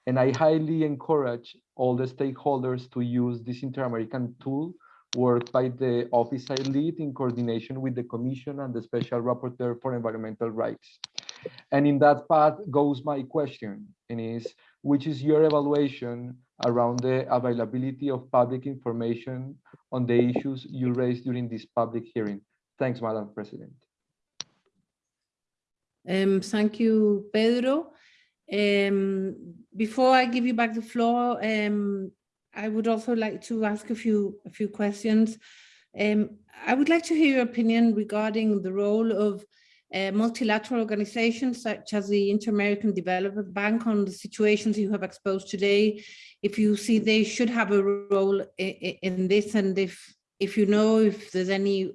And I highly encourage all the stakeholders to use this Inter-American tool worked by the office I lead in coordination with the Commission and the Special Rapporteur for Environmental Rights. And in that path goes my question, and is, which is your evaluation around the availability of public information on the issues you raised during this public hearing? Thanks, Madam President. Um, thank you, Pedro. Um, before I give you back the floor, um, I would also like to ask a few a few questions. Um, I would like to hear your opinion regarding the role of uh, multilateral organizations such as the Inter-American Development Bank on the situations you have exposed today. If you see they should have a role in, this and if, if you know if there's any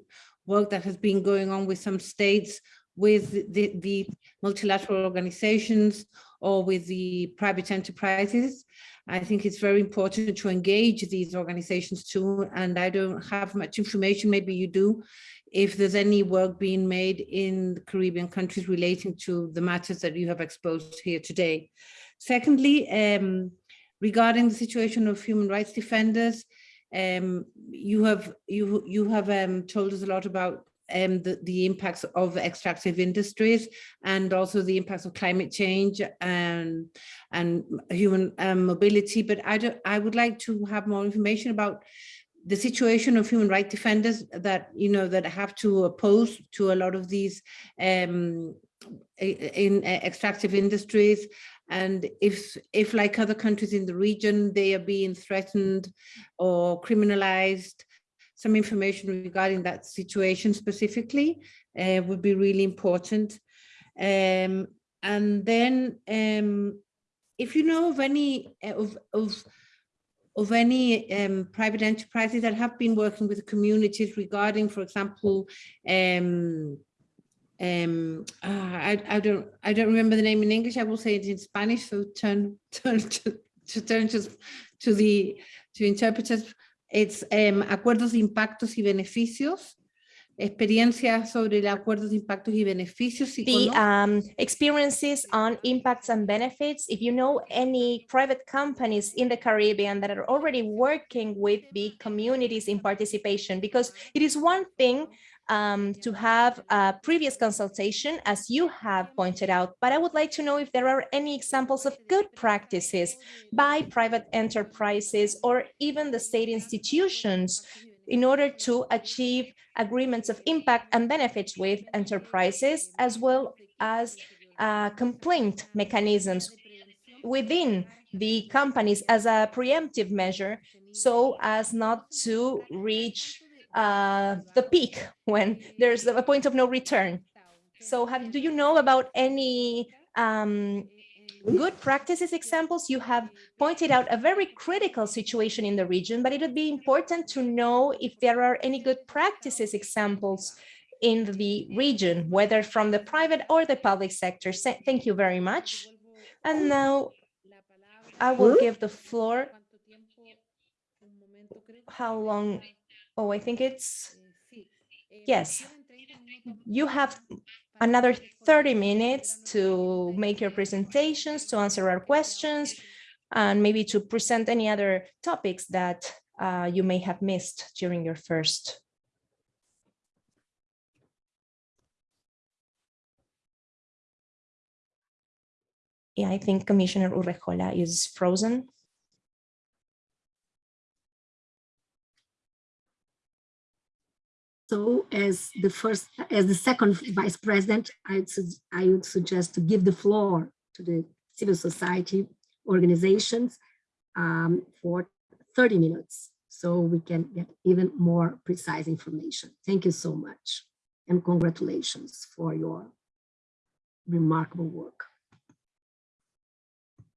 work that has been going on with some states with the, the multilateral organizations or with the private enterprises. I think it's very important to engage these organizations too, and I don't have much information, maybe you do, if there's any work being made in the Caribbean countries relating to the matters that you have exposed here today. Secondly, um, regarding the situation of human rights defenders, um, you have you you have um, told us a lot about um, the, the impacts of extractive industries and also the impacts of climate change and, and human um, mobility. But I, do, I would like to have more information about the situation of human rights defenders that, you know, that have to oppose to a lot of these um, in extractive industries and if if like other countries in the region they are being threatened or criminalized some information regarding that situation specifically uh, would be really important. Um, and then um, if you know of any uh, of, of, of any um, private enterprises that have been working with communities regarding, for example, um, uh, I, I don't I don't remember the name in English. I will say it in Spanish. So turn [laughs] turn to, to turn to, to the to interpreters it's um, acuerdos de impactos y beneficios, experiencias sobre el acuerdos de impactos y beneficios. The um, experiences on impacts and benefits, if you know any private companies in the Caribbean that are already working with the communities in participation, because it is one thing um, to have a previous consultation, as you have pointed out, but I would like to know if there are any examples of good practices by private enterprises or even the state institutions in order to achieve agreements of impact and benefits with enterprises, as well as uh, complaint mechanisms within the companies as a preemptive measure so as not to reach uh, the peak when there's a point of no return. So have, do you know about any um, good practices examples? You have pointed out a very critical situation in the region, but it would be important to know if there are any good practices examples in the region, whether from the private or the public sector. Thank you very much. And now I will give the floor. How long Oh, I think it's, yes. You have another 30 minutes to make your presentations, to answer our questions, and maybe to present any other topics that uh, you may have missed during your first. Yeah, I think Commissioner Urrejola is frozen. So as the first, as the second vice president, I would, I would suggest to give the floor to the civil society organizations um, for 30 minutes so we can get even more precise information. Thank you so much and congratulations for your remarkable work.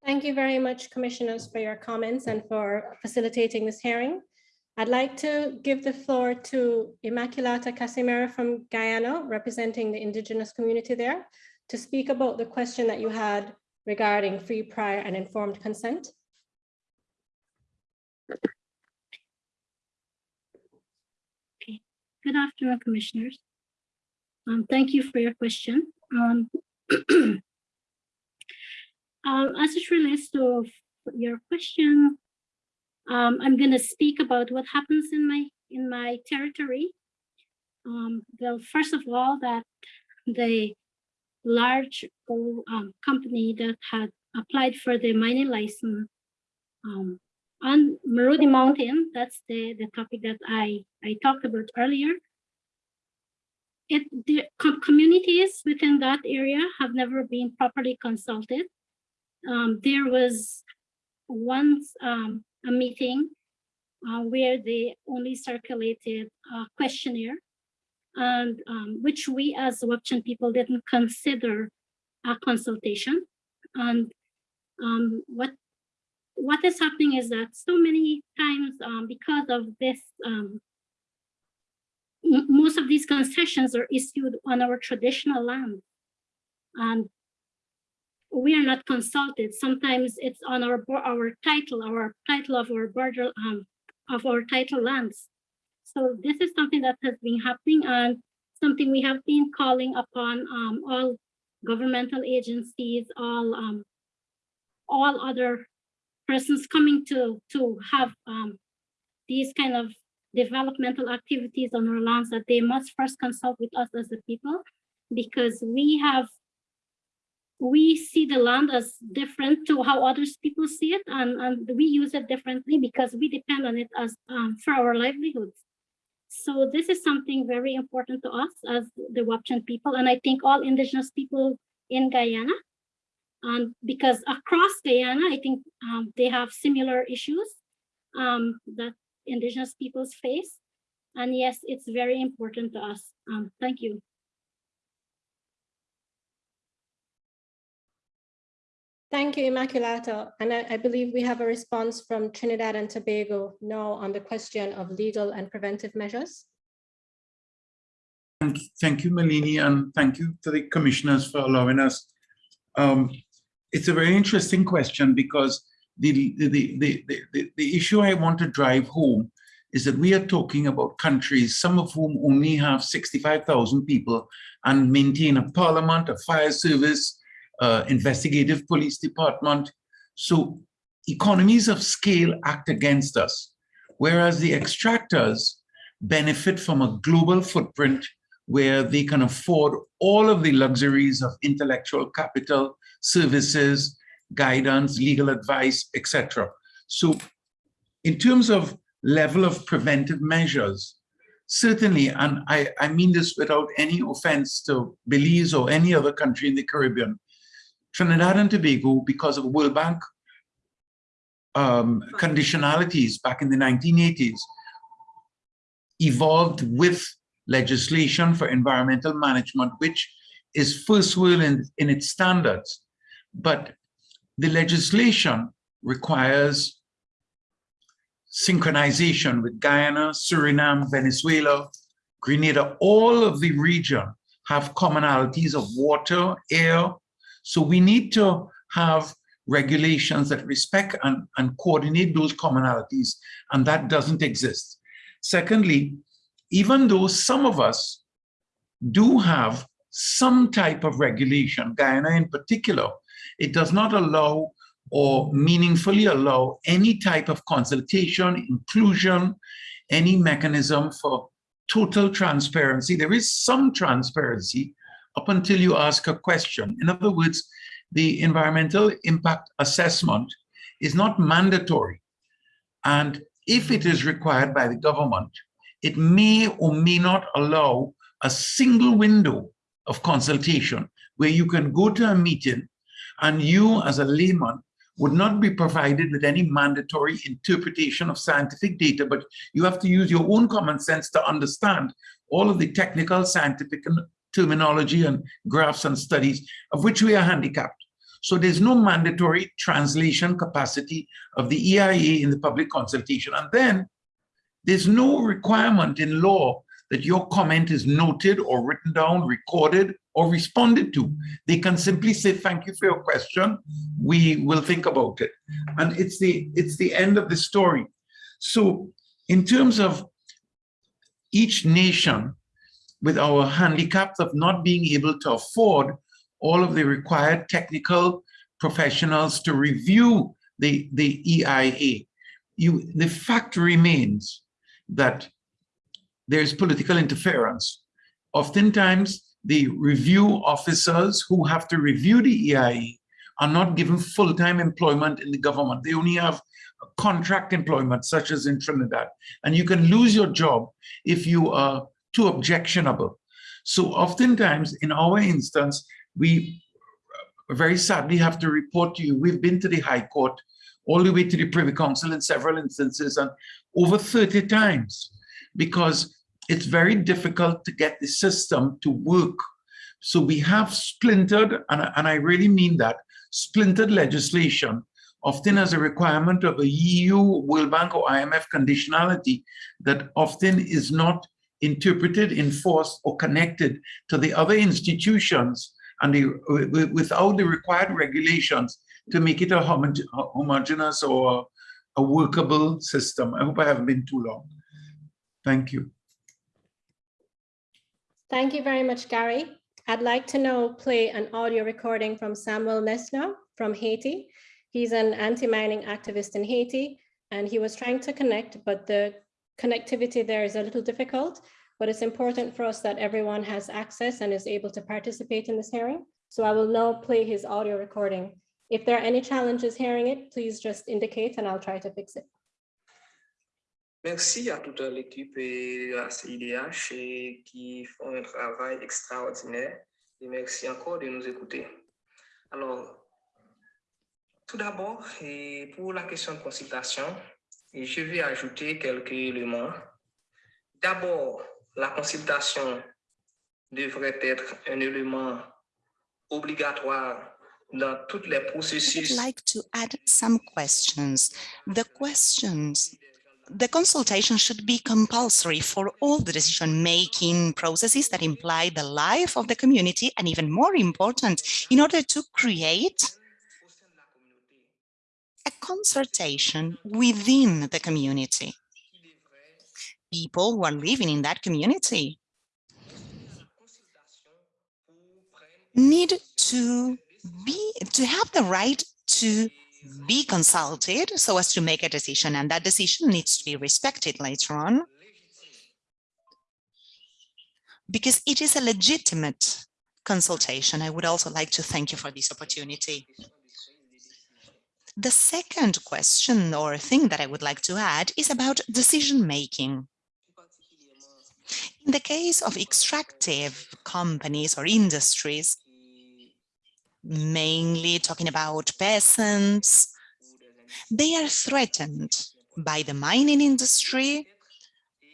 Thank you very much, commissioners, for your comments and for facilitating this hearing. I'd like to give the floor to Immaculata Casimero from Guyana, representing the indigenous community there, to speak about the question that you had regarding free, prior, and informed consent. Okay. Good afternoon, commissioners. Um, thank you for your question. Um, [clears throat] uh, as it relates to your question um, I'm going to speak about what happens in my in my territory. Um, well, first of all, that the large um, company that had applied for the mining license um, on Marudi Mountain, that's the, the topic that I, I talked about earlier. it the com- communities within that area have never been properly consulted. Um, there was once um, a meeting uh, where they only circulated a questionnaire and um, which we as Wapichan people didn't consider a consultation. And um, what what is happening is that so many times um, because of this, um, most of these concessions are issued on our traditional land. And we are not consulted. Sometimes it's on our our title, our title of our border um, of our title lands. So this is something that has been happening and something we have been calling upon um, all governmental agencies, all um, all other persons coming to to have um, these kind of developmental activities on our lands that they must first consult with us as the people because we have we see the land as different to how others people see it and, and we use it differently because we depend on it as um, for our livelihoods. So this is something very important to us as the Wapichan people and I think all indigenous people in Guyana. And because across Guyana, I think um, they have similar issues um, that indigenous peoples face. And yes, it's very important to us. Um, thank you. Thank you, Immaculata. And I, I believe we have a response from Trinidad and Tobago now on the question of legal and preventive measures. Thank, thank you, Malene, and thank you to the commissioners for allowing us. Um, it's a very interesting question because the, the, the, the, the, the issue I want to drive home is that we are talking about countries, some of whom only have 65,000 people and maintain a parliament, a fire service, uh, investigative police department. So economies of scale act against us, whereas the extractors benefit from a global footprint where they can afford all of the luxuries of intellectual capital, services, guidance, legal advice, etc. So in terms of level of preventive measures, certainly, and I, I mean this without any offense to Belize or any other country in the Caribbean, Trinidad and Tobago, because of World Bank um, conditionalities back in the 1980s, evolved with legislation for environmental management, which is first world in, in its standards. But the legislation requires synchronization with Guyana, Suriname, Venezuela, Grenada, all of the region have commonalities of water, air. So we need to have regulations that respect and, and coordinate those commonalities, and that doesn't exist. Secondly, even though some of us do have some type of regulation, Guyana in particular, it does not allow or meaningfully allow any type of consultation, inclusion, any mechanism for total transparency. There is some transparency up until you ask a question. In other words, the environmental impact assessment is not mandatory. And if it is required by the government, it may or may not allow a single window of consultation where you can go to a meeting and you as a layman would not be provided with any mandatory interpretation of scientific data, but you have to use your own common sense to understand all of the technical scientific terminology and graphs and studies of which we are handicapped. So there's no mandatory translation capacity of the EIA in the public consultation. And then there's no requirement in law that your comment is noted or written down, recorded, or responded to. They can simply say, thank you for your question. We will think about it. And it's the, it's the end of the story. So in terms of each nation, with our handicaps of not being able to afford all of the required technical professionals to review the, the EIA, you, the fact remains that there's political interference. Oftentimes, the review officers who have to review the EIA are not given full-time employment in the government. They only have contract employment, such as in Trinidad. And you can lose your job if you are too objectionable. So oftentimes, in our instance, we uh, very sadly have to report to you, we've been to the High Court, all the way to the Privy Council in several instances, and over 30 times, because it's very difficult to get the system to work. So we have splintered, and, I- and I really mean that, splintered legislation, often as a requirement of a EU, World Bank, or IMF conditionality that often is not interpreted, enforced, or connected to the other institutions and the, wi- wi- without the required regulations to make it a homoge- homogeneous or a workable system. I hope I haven't been too long. Thank you. Thank you very much, Gary. I'd like to now play an audio recording from Samuel Nesno from Haiti. He's an anti-mining activist in Haiti, and he was trying to connect, but the connectivity there is a little difficult, but it's important for us that everyone has access and is able to participate in this hearing. So I will now play his audio recording. If there are any challenges hearing it, please just indicate and I'll try to fix it. Merci à toute l'équipe et à CIDH qui font un travail extraordinaire. Et merci encore de nous écouter. Alors, tout d'abord, pour la question de consultation, je vais ajouter quelques éléments. D'abord, la consultation devrait être un élément obligatoire dans les I would like to add some questions. The questions, the consultation should be compulsory for all the decision-making processes that imply the life of the community, and even more important, in order to create a consultation within the community. People who are living in that community need to be to have the right to be consulted so as to make a decision and that decision needs to be respected later on because it is a legitimate consultation. I would also like to thank you for this opportunity. The second question or thing that I would like to add is about decision making. In the case of extractive companies or industries, mainly talking about peasants, they are threatened by the mining industry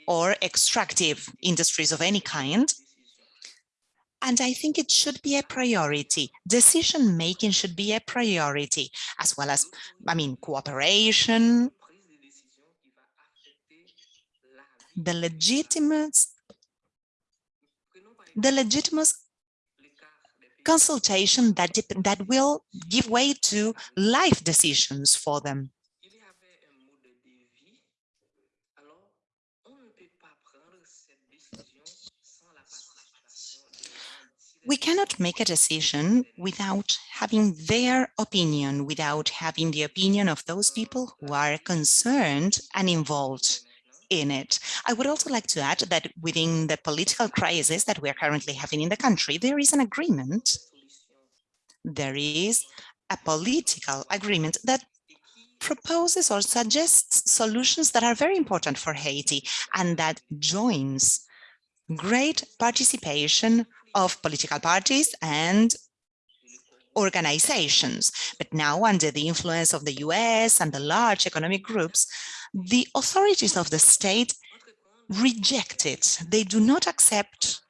or extractive industries of any kind. And I think it should be a priority. Decision making should be a priority, as well as, I mean, cooperation, the legitimate, the legitimate consultation that, that will give way to life decisions for them. We cannot make a decision without having their opinion, without having the opinion of those people who are concerned and involved in it. I would also like to add that within the political crisis that we are currently having in the country, there is an agreement. There is a political agreement that proposes or suggests solutions that are very important for Haiti and that joins great participation of political parties and organizations. But now under the influence of the US and the large economic groups, the authorities of the state reject it. They do not accept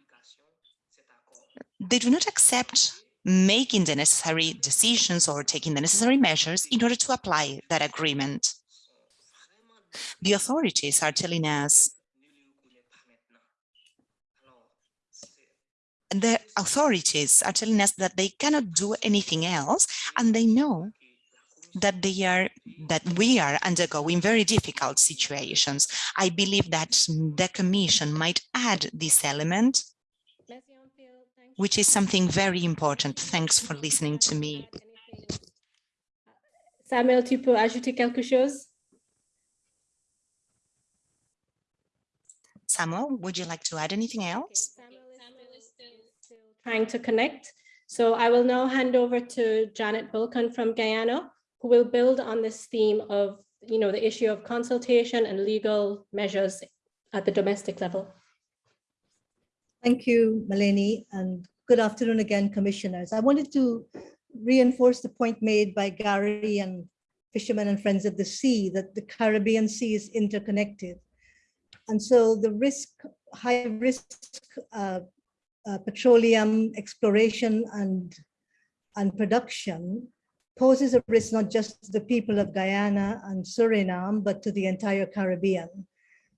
they do not accept making the necessary decisions or taking the necessary measures in order to apply that agreement. The authorities are telling us the authorities are telling us that they cannot do anything else and they know that they are that we are undergoing very difficult situations. I believe that the commission might add this element, which is something very important. Thanks for listening to me. Samuel, tu peux ajouter quelque chose? Samuel, would you like to add anything else? Trying to connect. So I will now hand over to Janette Bulkan from Guyana, who will build on this theme of, you know, the issue of consultation and legal measures at the domestic level. Thank you, Malene, and good afternoon again, commissioners. I wanted to reinforce the point made by Gary and Fishermen and Friends of the Sea that the Caribbean Sea is interconnected. And so the risk, high risk uh, uh, petroleum exploration and, and production poses a risk not just to the people of Guyana and Suriname, but to the entire Caribbean.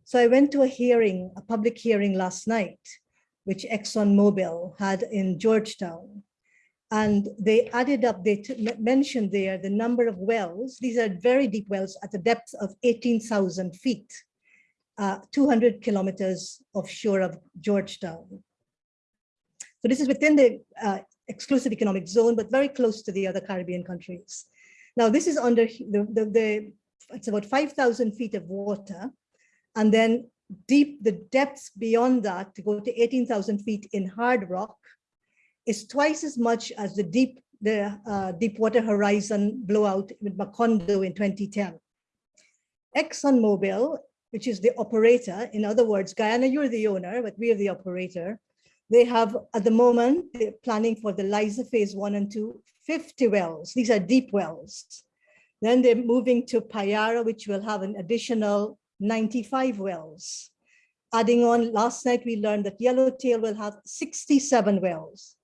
So I went to a hearing, a public hearing last night, which ExxonMobil had in Georgetown. And they added up, they mentioned there the number of wells. These are very deep wells at a depth of 18,000 feet, uh, 200 kilometers offshore of Georgetown. So this is within the uh, exclusive economic zone, but very close to the other Caribbean countries. Now this is under the, the, the it's about 5,000 feet of water. And then deep, the depths beyond that to go to 18,000 feet in hard rock is twice as much as the deep, the uh, Deepwater Horizon blowout with Macondo in 2010. ExxonMobil, which is the operator, in other words, Guyana, you're the owner, but we are the operator. They have, at the moment, they're planning for the Liza phase one and two, 50 wells. These are deep wells. Then they're moving to Payara, which will have an additional 95 wells. Adding on, last night we learned that Yellowtail will have 67 wells.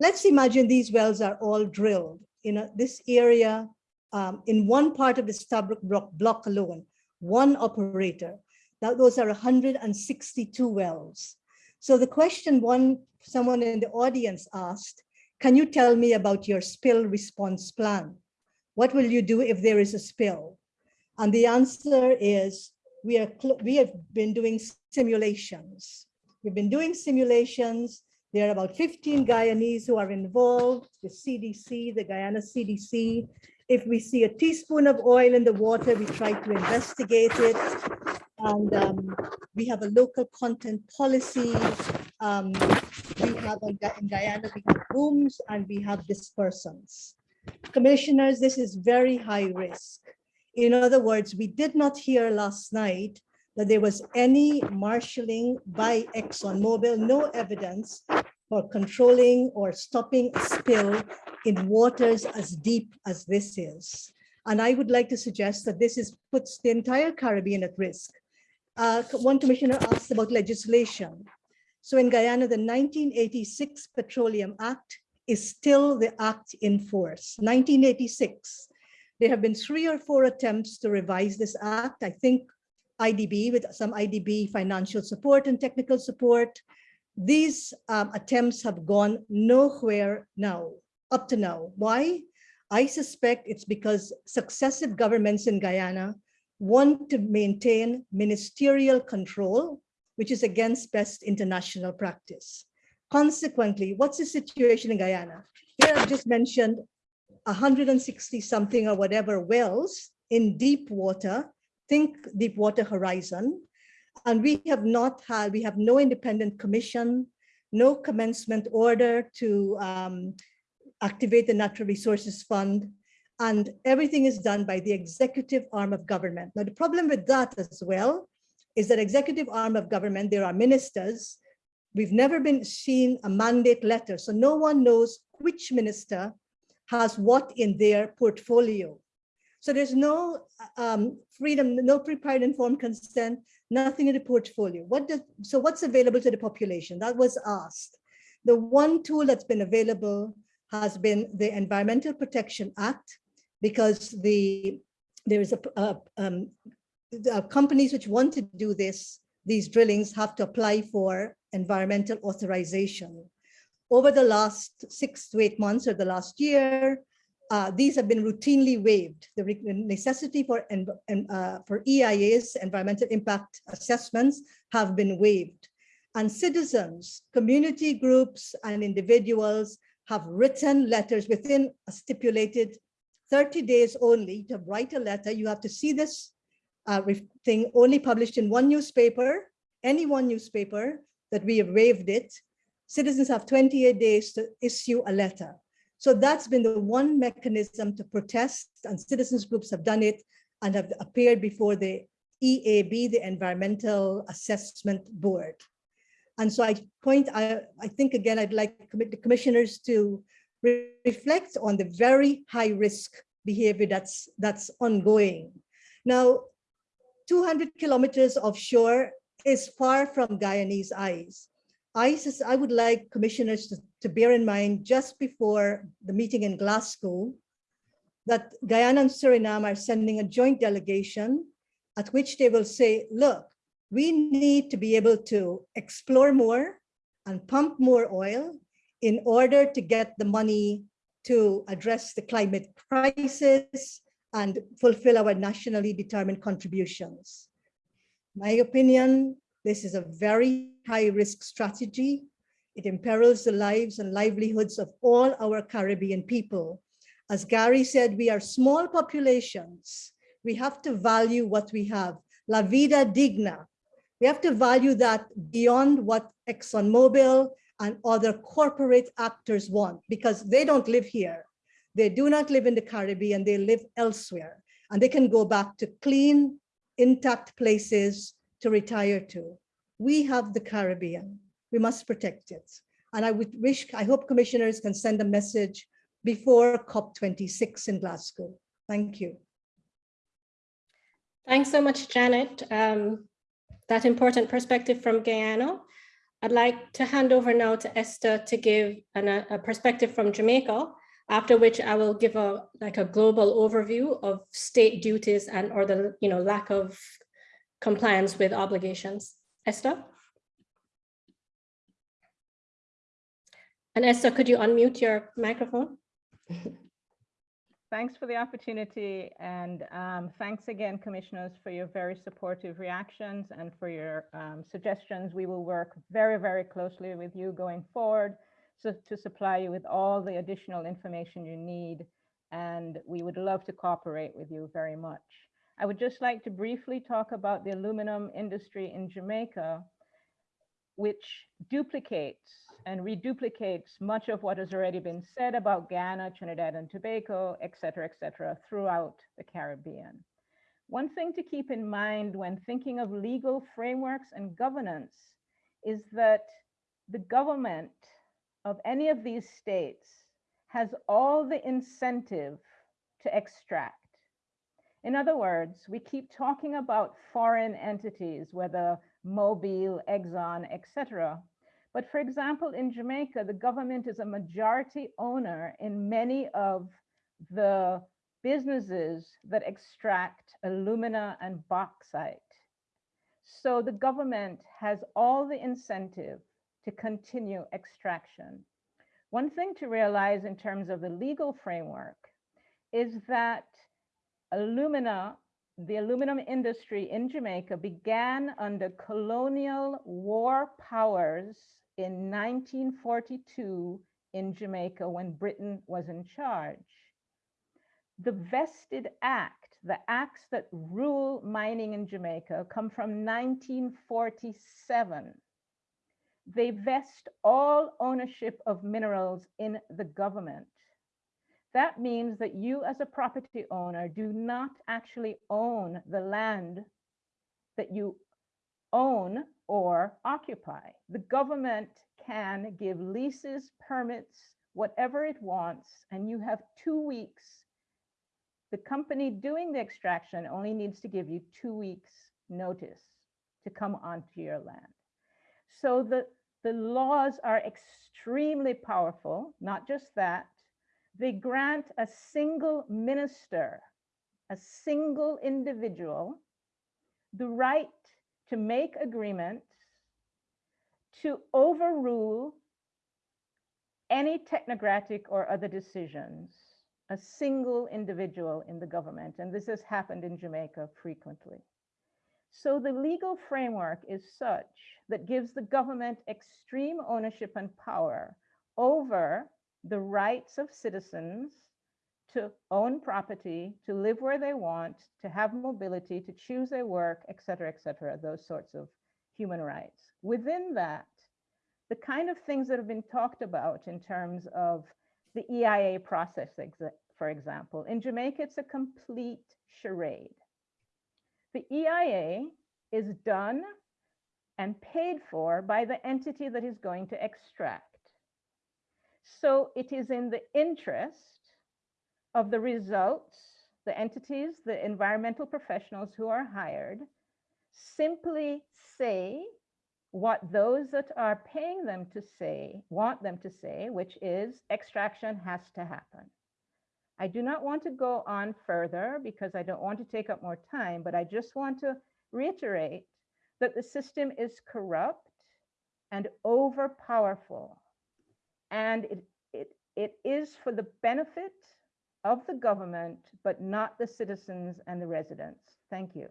Let's imagine these wells are all drilled in a, this area, um, in one part of the Stabroek block, block alone, one operator. Now those are 162 wells. So the question one, someone in the audience asked, can you tell me about your spill response plan? What will you do if there is a spill? And the answer is we are we have been doing simulations. We've been doing simulations. There are about 15 Guyanese who are involved, the CDC, the Guyana CDC. If we see a teaspoon of oil in the water, we try to investigate it and um, we have a local content policy. Um, we have in Guyana, we have booms and we have dispersants. Commissioners, this is very high risk. In other words, we did not hear last night that there was any marshalling by ExxonMobil, no evidence for controlling or stopping a spill in waters as deep as this is. And I would like to suggest that this is puts the entire Caribbean at risk uh, one commissioner asked about legislation. So in Guyana, the 1986 Petroleum Act is still the act in force, 1986. There have been three or four attempts to revise this act. I think IDB with some IDB financial support and technical support. These um, attempts have gone nowhere now, up to now. Why? I suspect it's because successive governments in Guyana want to maintain ministerial control, which is against best international practice. Consequently, what's the situation in Guyana? Here I've just mentioned 160 something or whatever wells in deep water, think deep water Horizon, and we have not had, we have no independent commission, no commencement order to um, activate the Natural Resources Fund, and everything is done by the executive arm of government. Now, the problem with that as well is that executive arm of government, there are ministers. We've never been seen a mandate letter, so no one knows which minister has what in their portfolio. So there's no um, freedom, no prepared informed consent, nothing in the portfolio. What does, so what's available to the population? That was asked. The one tool that's been available has been the Environmental Protection Act, because the there is a, a um, companies which want to do this, these drillings have to apply for environmental authorization. Over the last six to eight months or the last year, uh, these have been routinely waived. The necessity for, uh, for EIAs, environmental impact assessments, have been waived. And citizens, community groups, and individuals have written letters within a stipulated 30 days only to write a letter. You have to see this uh, thing only published in one newspaper, any one newspaper that we have waived it. Citizens have 28 days to issue a letter. So that's been the one mechanism to protest and citizens groups have done it and have appeared before the EAB, the Environmental Assessment Board. And so I point, I, I think again, I'd like the commissioners to re- reflect on the very high risk behavior that's, that's ongoing. Now, 200 kilometers offshore is far from Guyanese eyes. I, I would like commissioners to, to bear in mind just before the meeting in Glasgow that Guyana and Suriname are sending a joint delegation at which they will say, look, we need to be able to explore more and pump more oil in order to get the money to address the climate crisis and fulfill our nationally determined contributions. My opinion, this is a very high risk strategy. It imperils the lives and livelihoods of all our Caribbean people. As Gary said, we are small populations. We have to value what we have. La vida digna. We have to value that beyond what ExxonMobil and other corporate actors want because they don't live here. They do not live in the Caribbean, they live elsewhere. And they can go back to clean, intact places to retire to. We have the Caribbean. We must protect it. And I would wish, I hope commissioners can send a message before COP26 in Glasgow. Thank you. Thanks so much, Janette. Um, that important perspective from Guyana. I'd like to hand over now to Esther to give an, a, a perspective from Jamaica, after which I will give a like a global overview of state duties and or the you know lack of compliance with obligations. Esther? And Esther, could you unmute your microphone? [laughs] Thanks for the opportunity and um, thanks again, commissioners, for your very supportive reactions and for your um, suggestions. We will work very, very closely with you going forward so to supply you with all the additional information you need. And we would love to cooperate with you very much. I would just like to briefly talk about the aluminum industry in Jamaica, which duplicates and reduplicates much of what has already been said about Guyana, Trinidad and Tobago, et cetera, et cetera, throughout the Caribbean. One thing to keep in mind when thinking of legal frameworks and governance is that the government of any of these states has all the incentive to extract. In other words, we keep talking about foreign entities, whether Mobil, Exxon, et cetera, but for example, in Jamaica, the government is a majority owner in many of the businesses that extract alumina and bauxite. So the government has all the incentive to continue extraction. One thing to realize in terms of the legal framework is that alumina, the aluminum industry in Jamaica began under colonial war powers in 1942 in Jamaica when Britain was in charge. The vested act, the acts that rule mining in Jamaica come from 1947. They vest all ownership of minerals in the government. That means that you as a property owner do not actually own the land that you own or occupy. The government can give leases, permits, whatever it wants, and you have two weeks. The company doing the extraction only needs to give you two weeks notice to come onto your land. So the, the laws are extremely powerful, not just that, they grant a single minister, a single individual, the right to make agreements, to overrule any technocratic or other decisions, a single individual in the government. And this has happened in Jamaica frequently. So the legal framework is such that gives the government extreme ownership and power over the rights of citizens to own property, to live where they want, to have mobility, to choose their work, et cetera, et cetera, those sorts of human rights. Within that, the kind of things that have been talked about in terms of the EIA process, for example, in Jamaica, it's a complete charade. The EIA is done and paid for by the entity that is going to extract. So it is in the interest of the results, the entities, the environmental professionals who are hired, simply say what those that are paying them to say, want them to say, which is extraction has to happen. I do not want to go on further because I don't want to take up more time, but I just want to reiterate that the system is corrupt and overpowerful. And it, it, it is for the benefit of the government, but not the citizens and the residents. Thank you.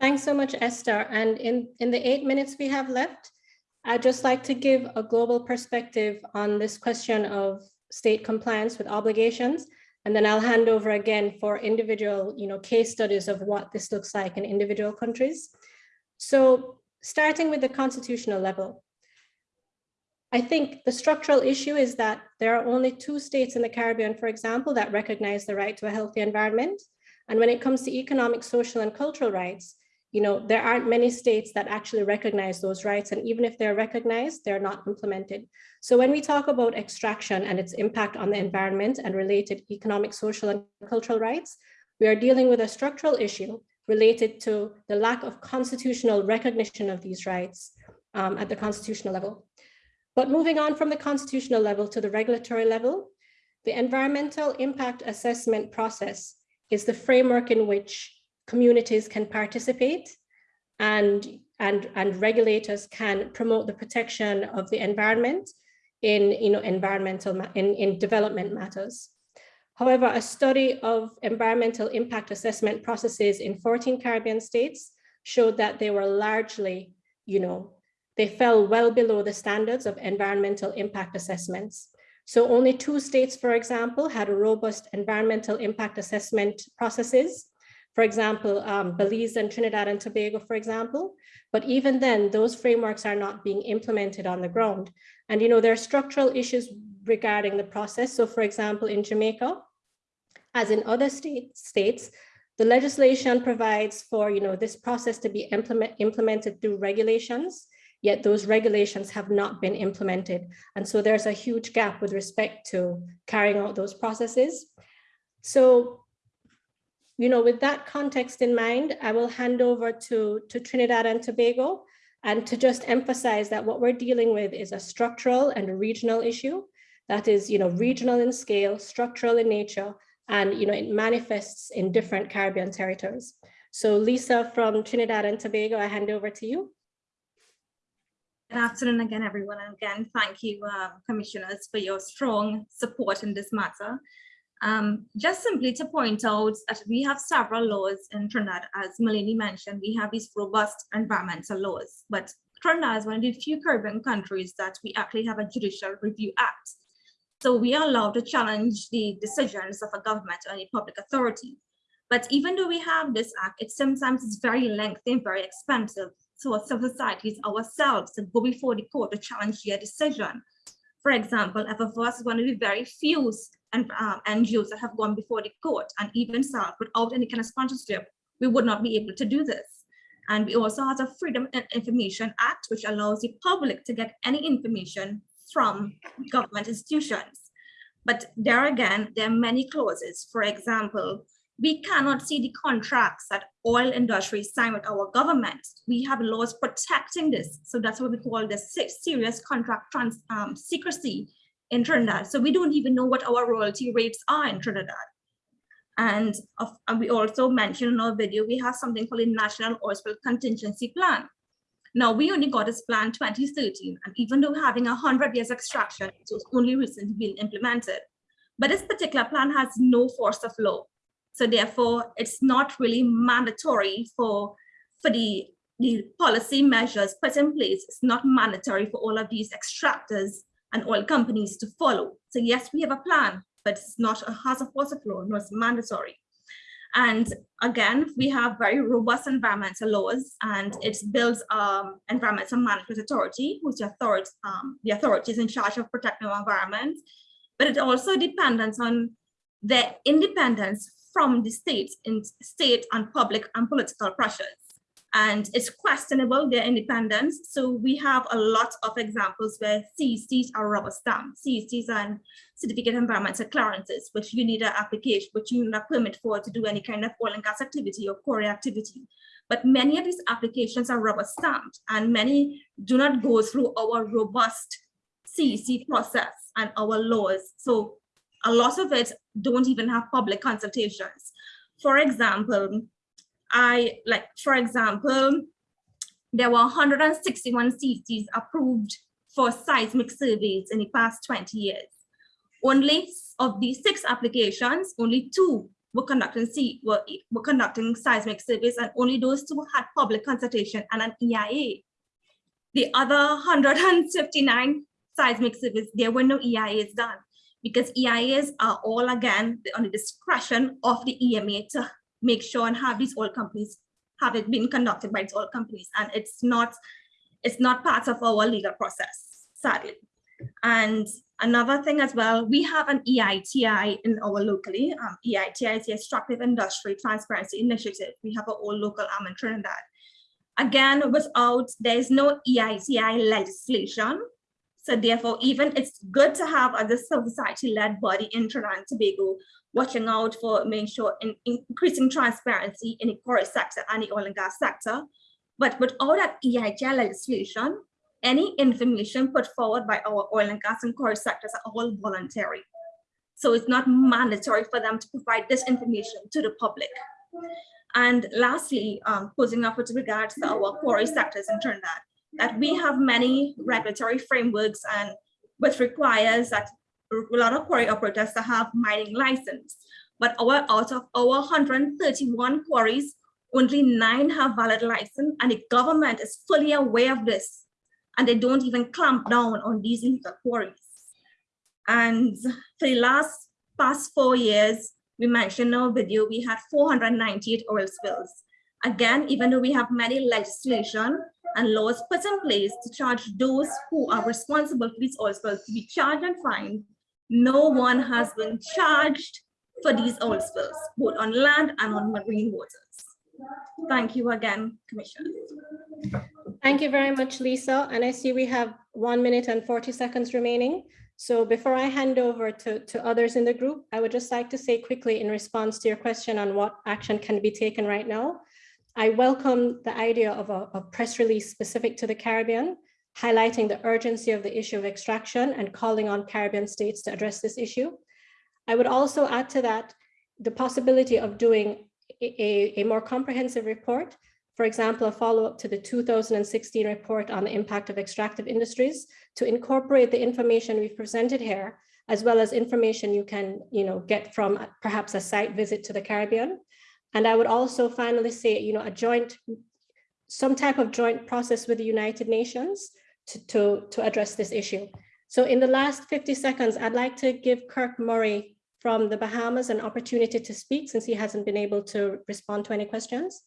Thanks so much, Esther. And in, in the eight minutes we have left, I'd just like to give a global perspective on this question of state compliance with obligations. And then I'll hand over again for individual you know, case studies of what this looks like in individual countries. So starting with the constitutional level, I think the structural issue is that there are only two states in the Caribbean, for example, that recognize the right to a healthy environment. And when it comes to economic, social, and cultural rights, you know, there aren't many states that actually recognize those rights. And even if they're recognized, they're not implemented. So when we talk about extraction and its impact on the environment and related economic, social, and cultural rights, we are dealing with a structural issue related to the lack of constitutional recognition of these rights um, at the constitutional level. But moving on from the constitutional level to the regulatory level, the environmental impact assessment process is the framework in which communities can participate and, and, and regulators can promote the protection of the environment in you know, environmental, in, in development matters. However, a study of environmental impact assessment processes in 14 Caribbean states showed that they were largely, you know, they fell well below the standards of environmental impact assessments. So only two states, for example, had a robust environmental impact assessment processes, for example, um, Belize and Trinidad and Tobago, for example. But even then, those frameworks are not being implemented on the ground. And you know, there are structural issues regarding the process. So for example, in Jamaica, as in other state, states, the legislation provides for you know, this process to be implement, implemented through regulations, yet those regulations have not been implemented. And so there's a huge gap with respect to carrying out those processes. So you know, with that context in mind, I will hand over to, to Trinidad and Tobago and to just emphasize that what we're dealing with is a structural and a regional issue that is, you know, regional in scale, structural in nature, and, you know, it manifests in different Caribbean territories. So Lisa from Trinidad and Tobago, I hand over to you. Good afternoon again, everyone. And again, thank you, uh, commissioners, for your strong support in this matter. Um, just simply to point out that we have several laws in Trinidad, as Malene mentioned, we have these robust environmental laws, but Trinidad is one of the few Caribbean countries that we actually have a judicial review act. So we are allowed to challenge the decisions of a government or any public authority. But even though we have this act, it sometimes is very lengthy and very expensive. So civil societies ourselves to go before the court to challenge their decision. For example, FFOS is one of the very few and um, NGOs that have gone before the court and even SALT without any kind of sponsorship, we would not be able to do this. And we also have a Freedom of Information Act, which allows the public to get any information from government institutions. But there again, there are many clauses. For example, we cannot see the contracts that oil industries sign with our government. We have laws protecting this. So that's what we call the serious contract trans, um, secrecy in Trinidad. So we don't even know what our royalty rates are in Trinidad. And, of, and we also mentioned in our video, we have something called a National Oil Spill Contingency Plan. Now, we only got this plan 2013, and even though having 100 years extraction, it was only recently being implemented. But this particular plan has no force of law. So therefore, it's not really mandatory for, for the, the policy measures put in place. It's not mandatory for all of these extractors and oil companies to follow. So yes, we have a plan, but it's not a has a force of law, no, it's mandatory. And again, we have very robust environmental laws and it builds um, environmental management authority, which authority, um, the authorities in charge of protecting our environment. But it also depends on the independence from the state in state and public and political pressures. and it's questionable their independence. So we have a lot of examples where CECs are rubber stamped, CECs and certificate environmental clearances, which you need an application, which you need a permit for to do any kind of oil and gas activity or quarry activity. But many of these applications are rubber stamped and many do not go through our robust CEC process and our laws. So a lot of it don't even have public consultations. For example, I like, for example, there were 161 CCs approved for seismic surveys in the past 20 years. Only of these six applications, only two were conducting C were, were conducting seismic surveys, and only those two had public consultation and an EIA. The other 159 seismic surveys, there were no EIAs done because EIAs are all again on the discretion of the EMA to make sure and have these oil companies have it been conducted by these oil companies. And it's not it's not part of our legal process sadly. And another thing as well we have an EITI in our locally um, EITI is the extractive industry transparency initiative. We have our own local arm in Trinidad again without there is no EITI legislation so therefore, even it's good to have a civil society-led body in Trinidad and Tobago watching out for making sure in, increasing transparency in the quarry sector and the oil and gas sector. But with all that EITI legislation, any information put forward by our oil and gas and quarry sectors are all voluntary. So it's not mandatory for them to provide this information to the public. And lastly, um, posing up with regards to our quarry sectors in Trinidad, that we have many regulatory frameworks and which requires that a lot of quarry operators to have mining license. But our out of our 131 quarries, only nine have valid license and the government is fully aware of this and they don't even clamp down on these illegal quarries. And for the last past four years, we mentioned in our video, we had 498 oil spills. Again, even though we have many legislation, and laws put in place to charge those who are responsible for these oil spills to be charged and fined, no one has been charged for these oil spills, both on land and on marine waters. Thank you again, Commissioner. Thank you very much, Lisa. And I see we have one minute and 40 seconds remaining. So before I hand over to, to others in the group, I would just like to say quickly in response to your question on what action can be taken right now. I welcome the idea of a, a, press release specific to the Caribbean, highlighting the urgency of the issue of extraction and calling on Caribbean states to address this issue. I would also add to that the possibility of doing a, a more comprehensive report, for example, a follow-up to the 2016 report on the impact of extractive industries to incorporate the information we've presented here, as well as information you can you know, get from perhaps a site visit to the Caribbean. And I would also finally say, you know, a joint, some type of joint process with the United Nations to, to, to address this issue. So in the last 50 seconds, I'd like to give Kirk Murray from the Bahamas an opportunity to speak since he hasn't been able to respond to any questions.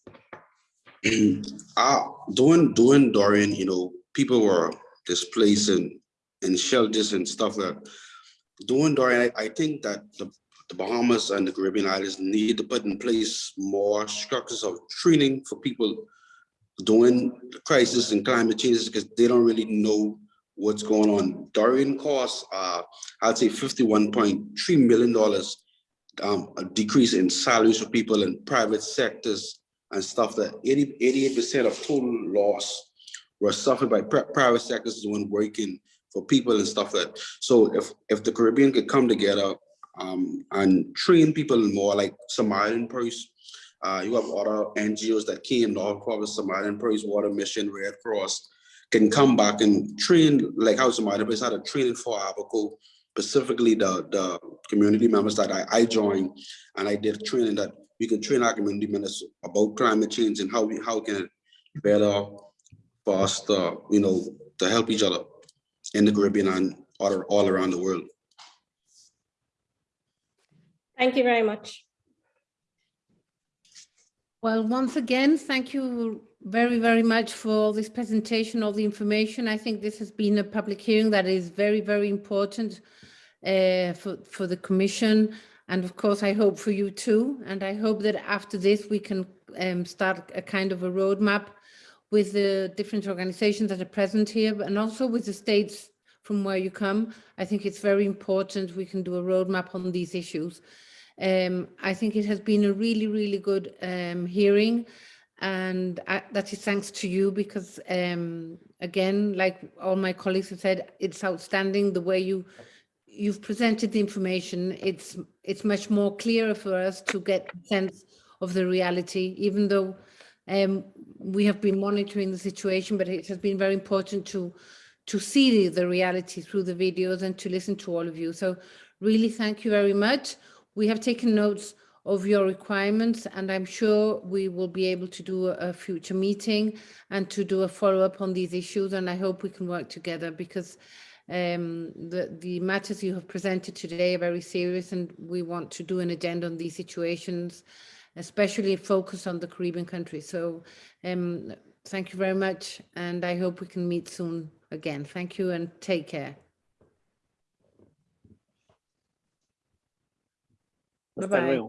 uh, [clears throat] during, during Dorian, you know, people were displaced and, in shelters and stuff like. During Dorian, I, I think that the the Bahamas and the Caribbean islands need to put in place more structures of training for people during the crisis and climate changes because they don't really know what's going on. Dorian costs, uh, I'd say $51.3 million um, a decrease in salaries for people in private sectors and stuff that 88% of total loss were suffered by private sectors when working for people and stuff that. So if, if the Caribbean could come together um, and train people more like Samaritan Purse. Uh, you have other NGOs that came, North Province, Samaritan Purse, Water Mission, Red Cross, can come back and train like how Samaritan Purse had a training for Abaco, specifically the, the community members that I, I joined, and I did training that we can train our community members about climate change and how we how can better foster, you know, to help each other in the Caribbean and all, all around the world. Thank you very much. Well, once again, thank you very, very much for this presentation, all the information. I think this has been a public hearing that is very, very important uh, for, for the Commission. And of course, I hope for you too. And I hope that after this, we can um, start a kind of a roadmap with the different organizations that are present here, and also with the states from where you come. I think it's very important we can do a roadmap on these issues. Um, I think it has been a really, really good um, hearing and I, that is thanks to you because um, again, like all my colleagues have said, it's outstanding the way you you've presented the information. It's it's much more clearer for us to get a sense of the reality, even though um, we have been monitoring the situation, but it has been very important to to see the, the reality through the videos and to listen to all of you. So really thank you very much. We have taken notes of your requirements and I'm sure we will be able to do a, future meeting and to do a follow-up on these issues and I hope we can work together because um, the, the matters you have presented today are very serious and we want to do an agenda on these situations, especially focus on the Caribbean countries. So um, thank you very much and I hope we can meet soon again. Thank you and take care. Bye-bye.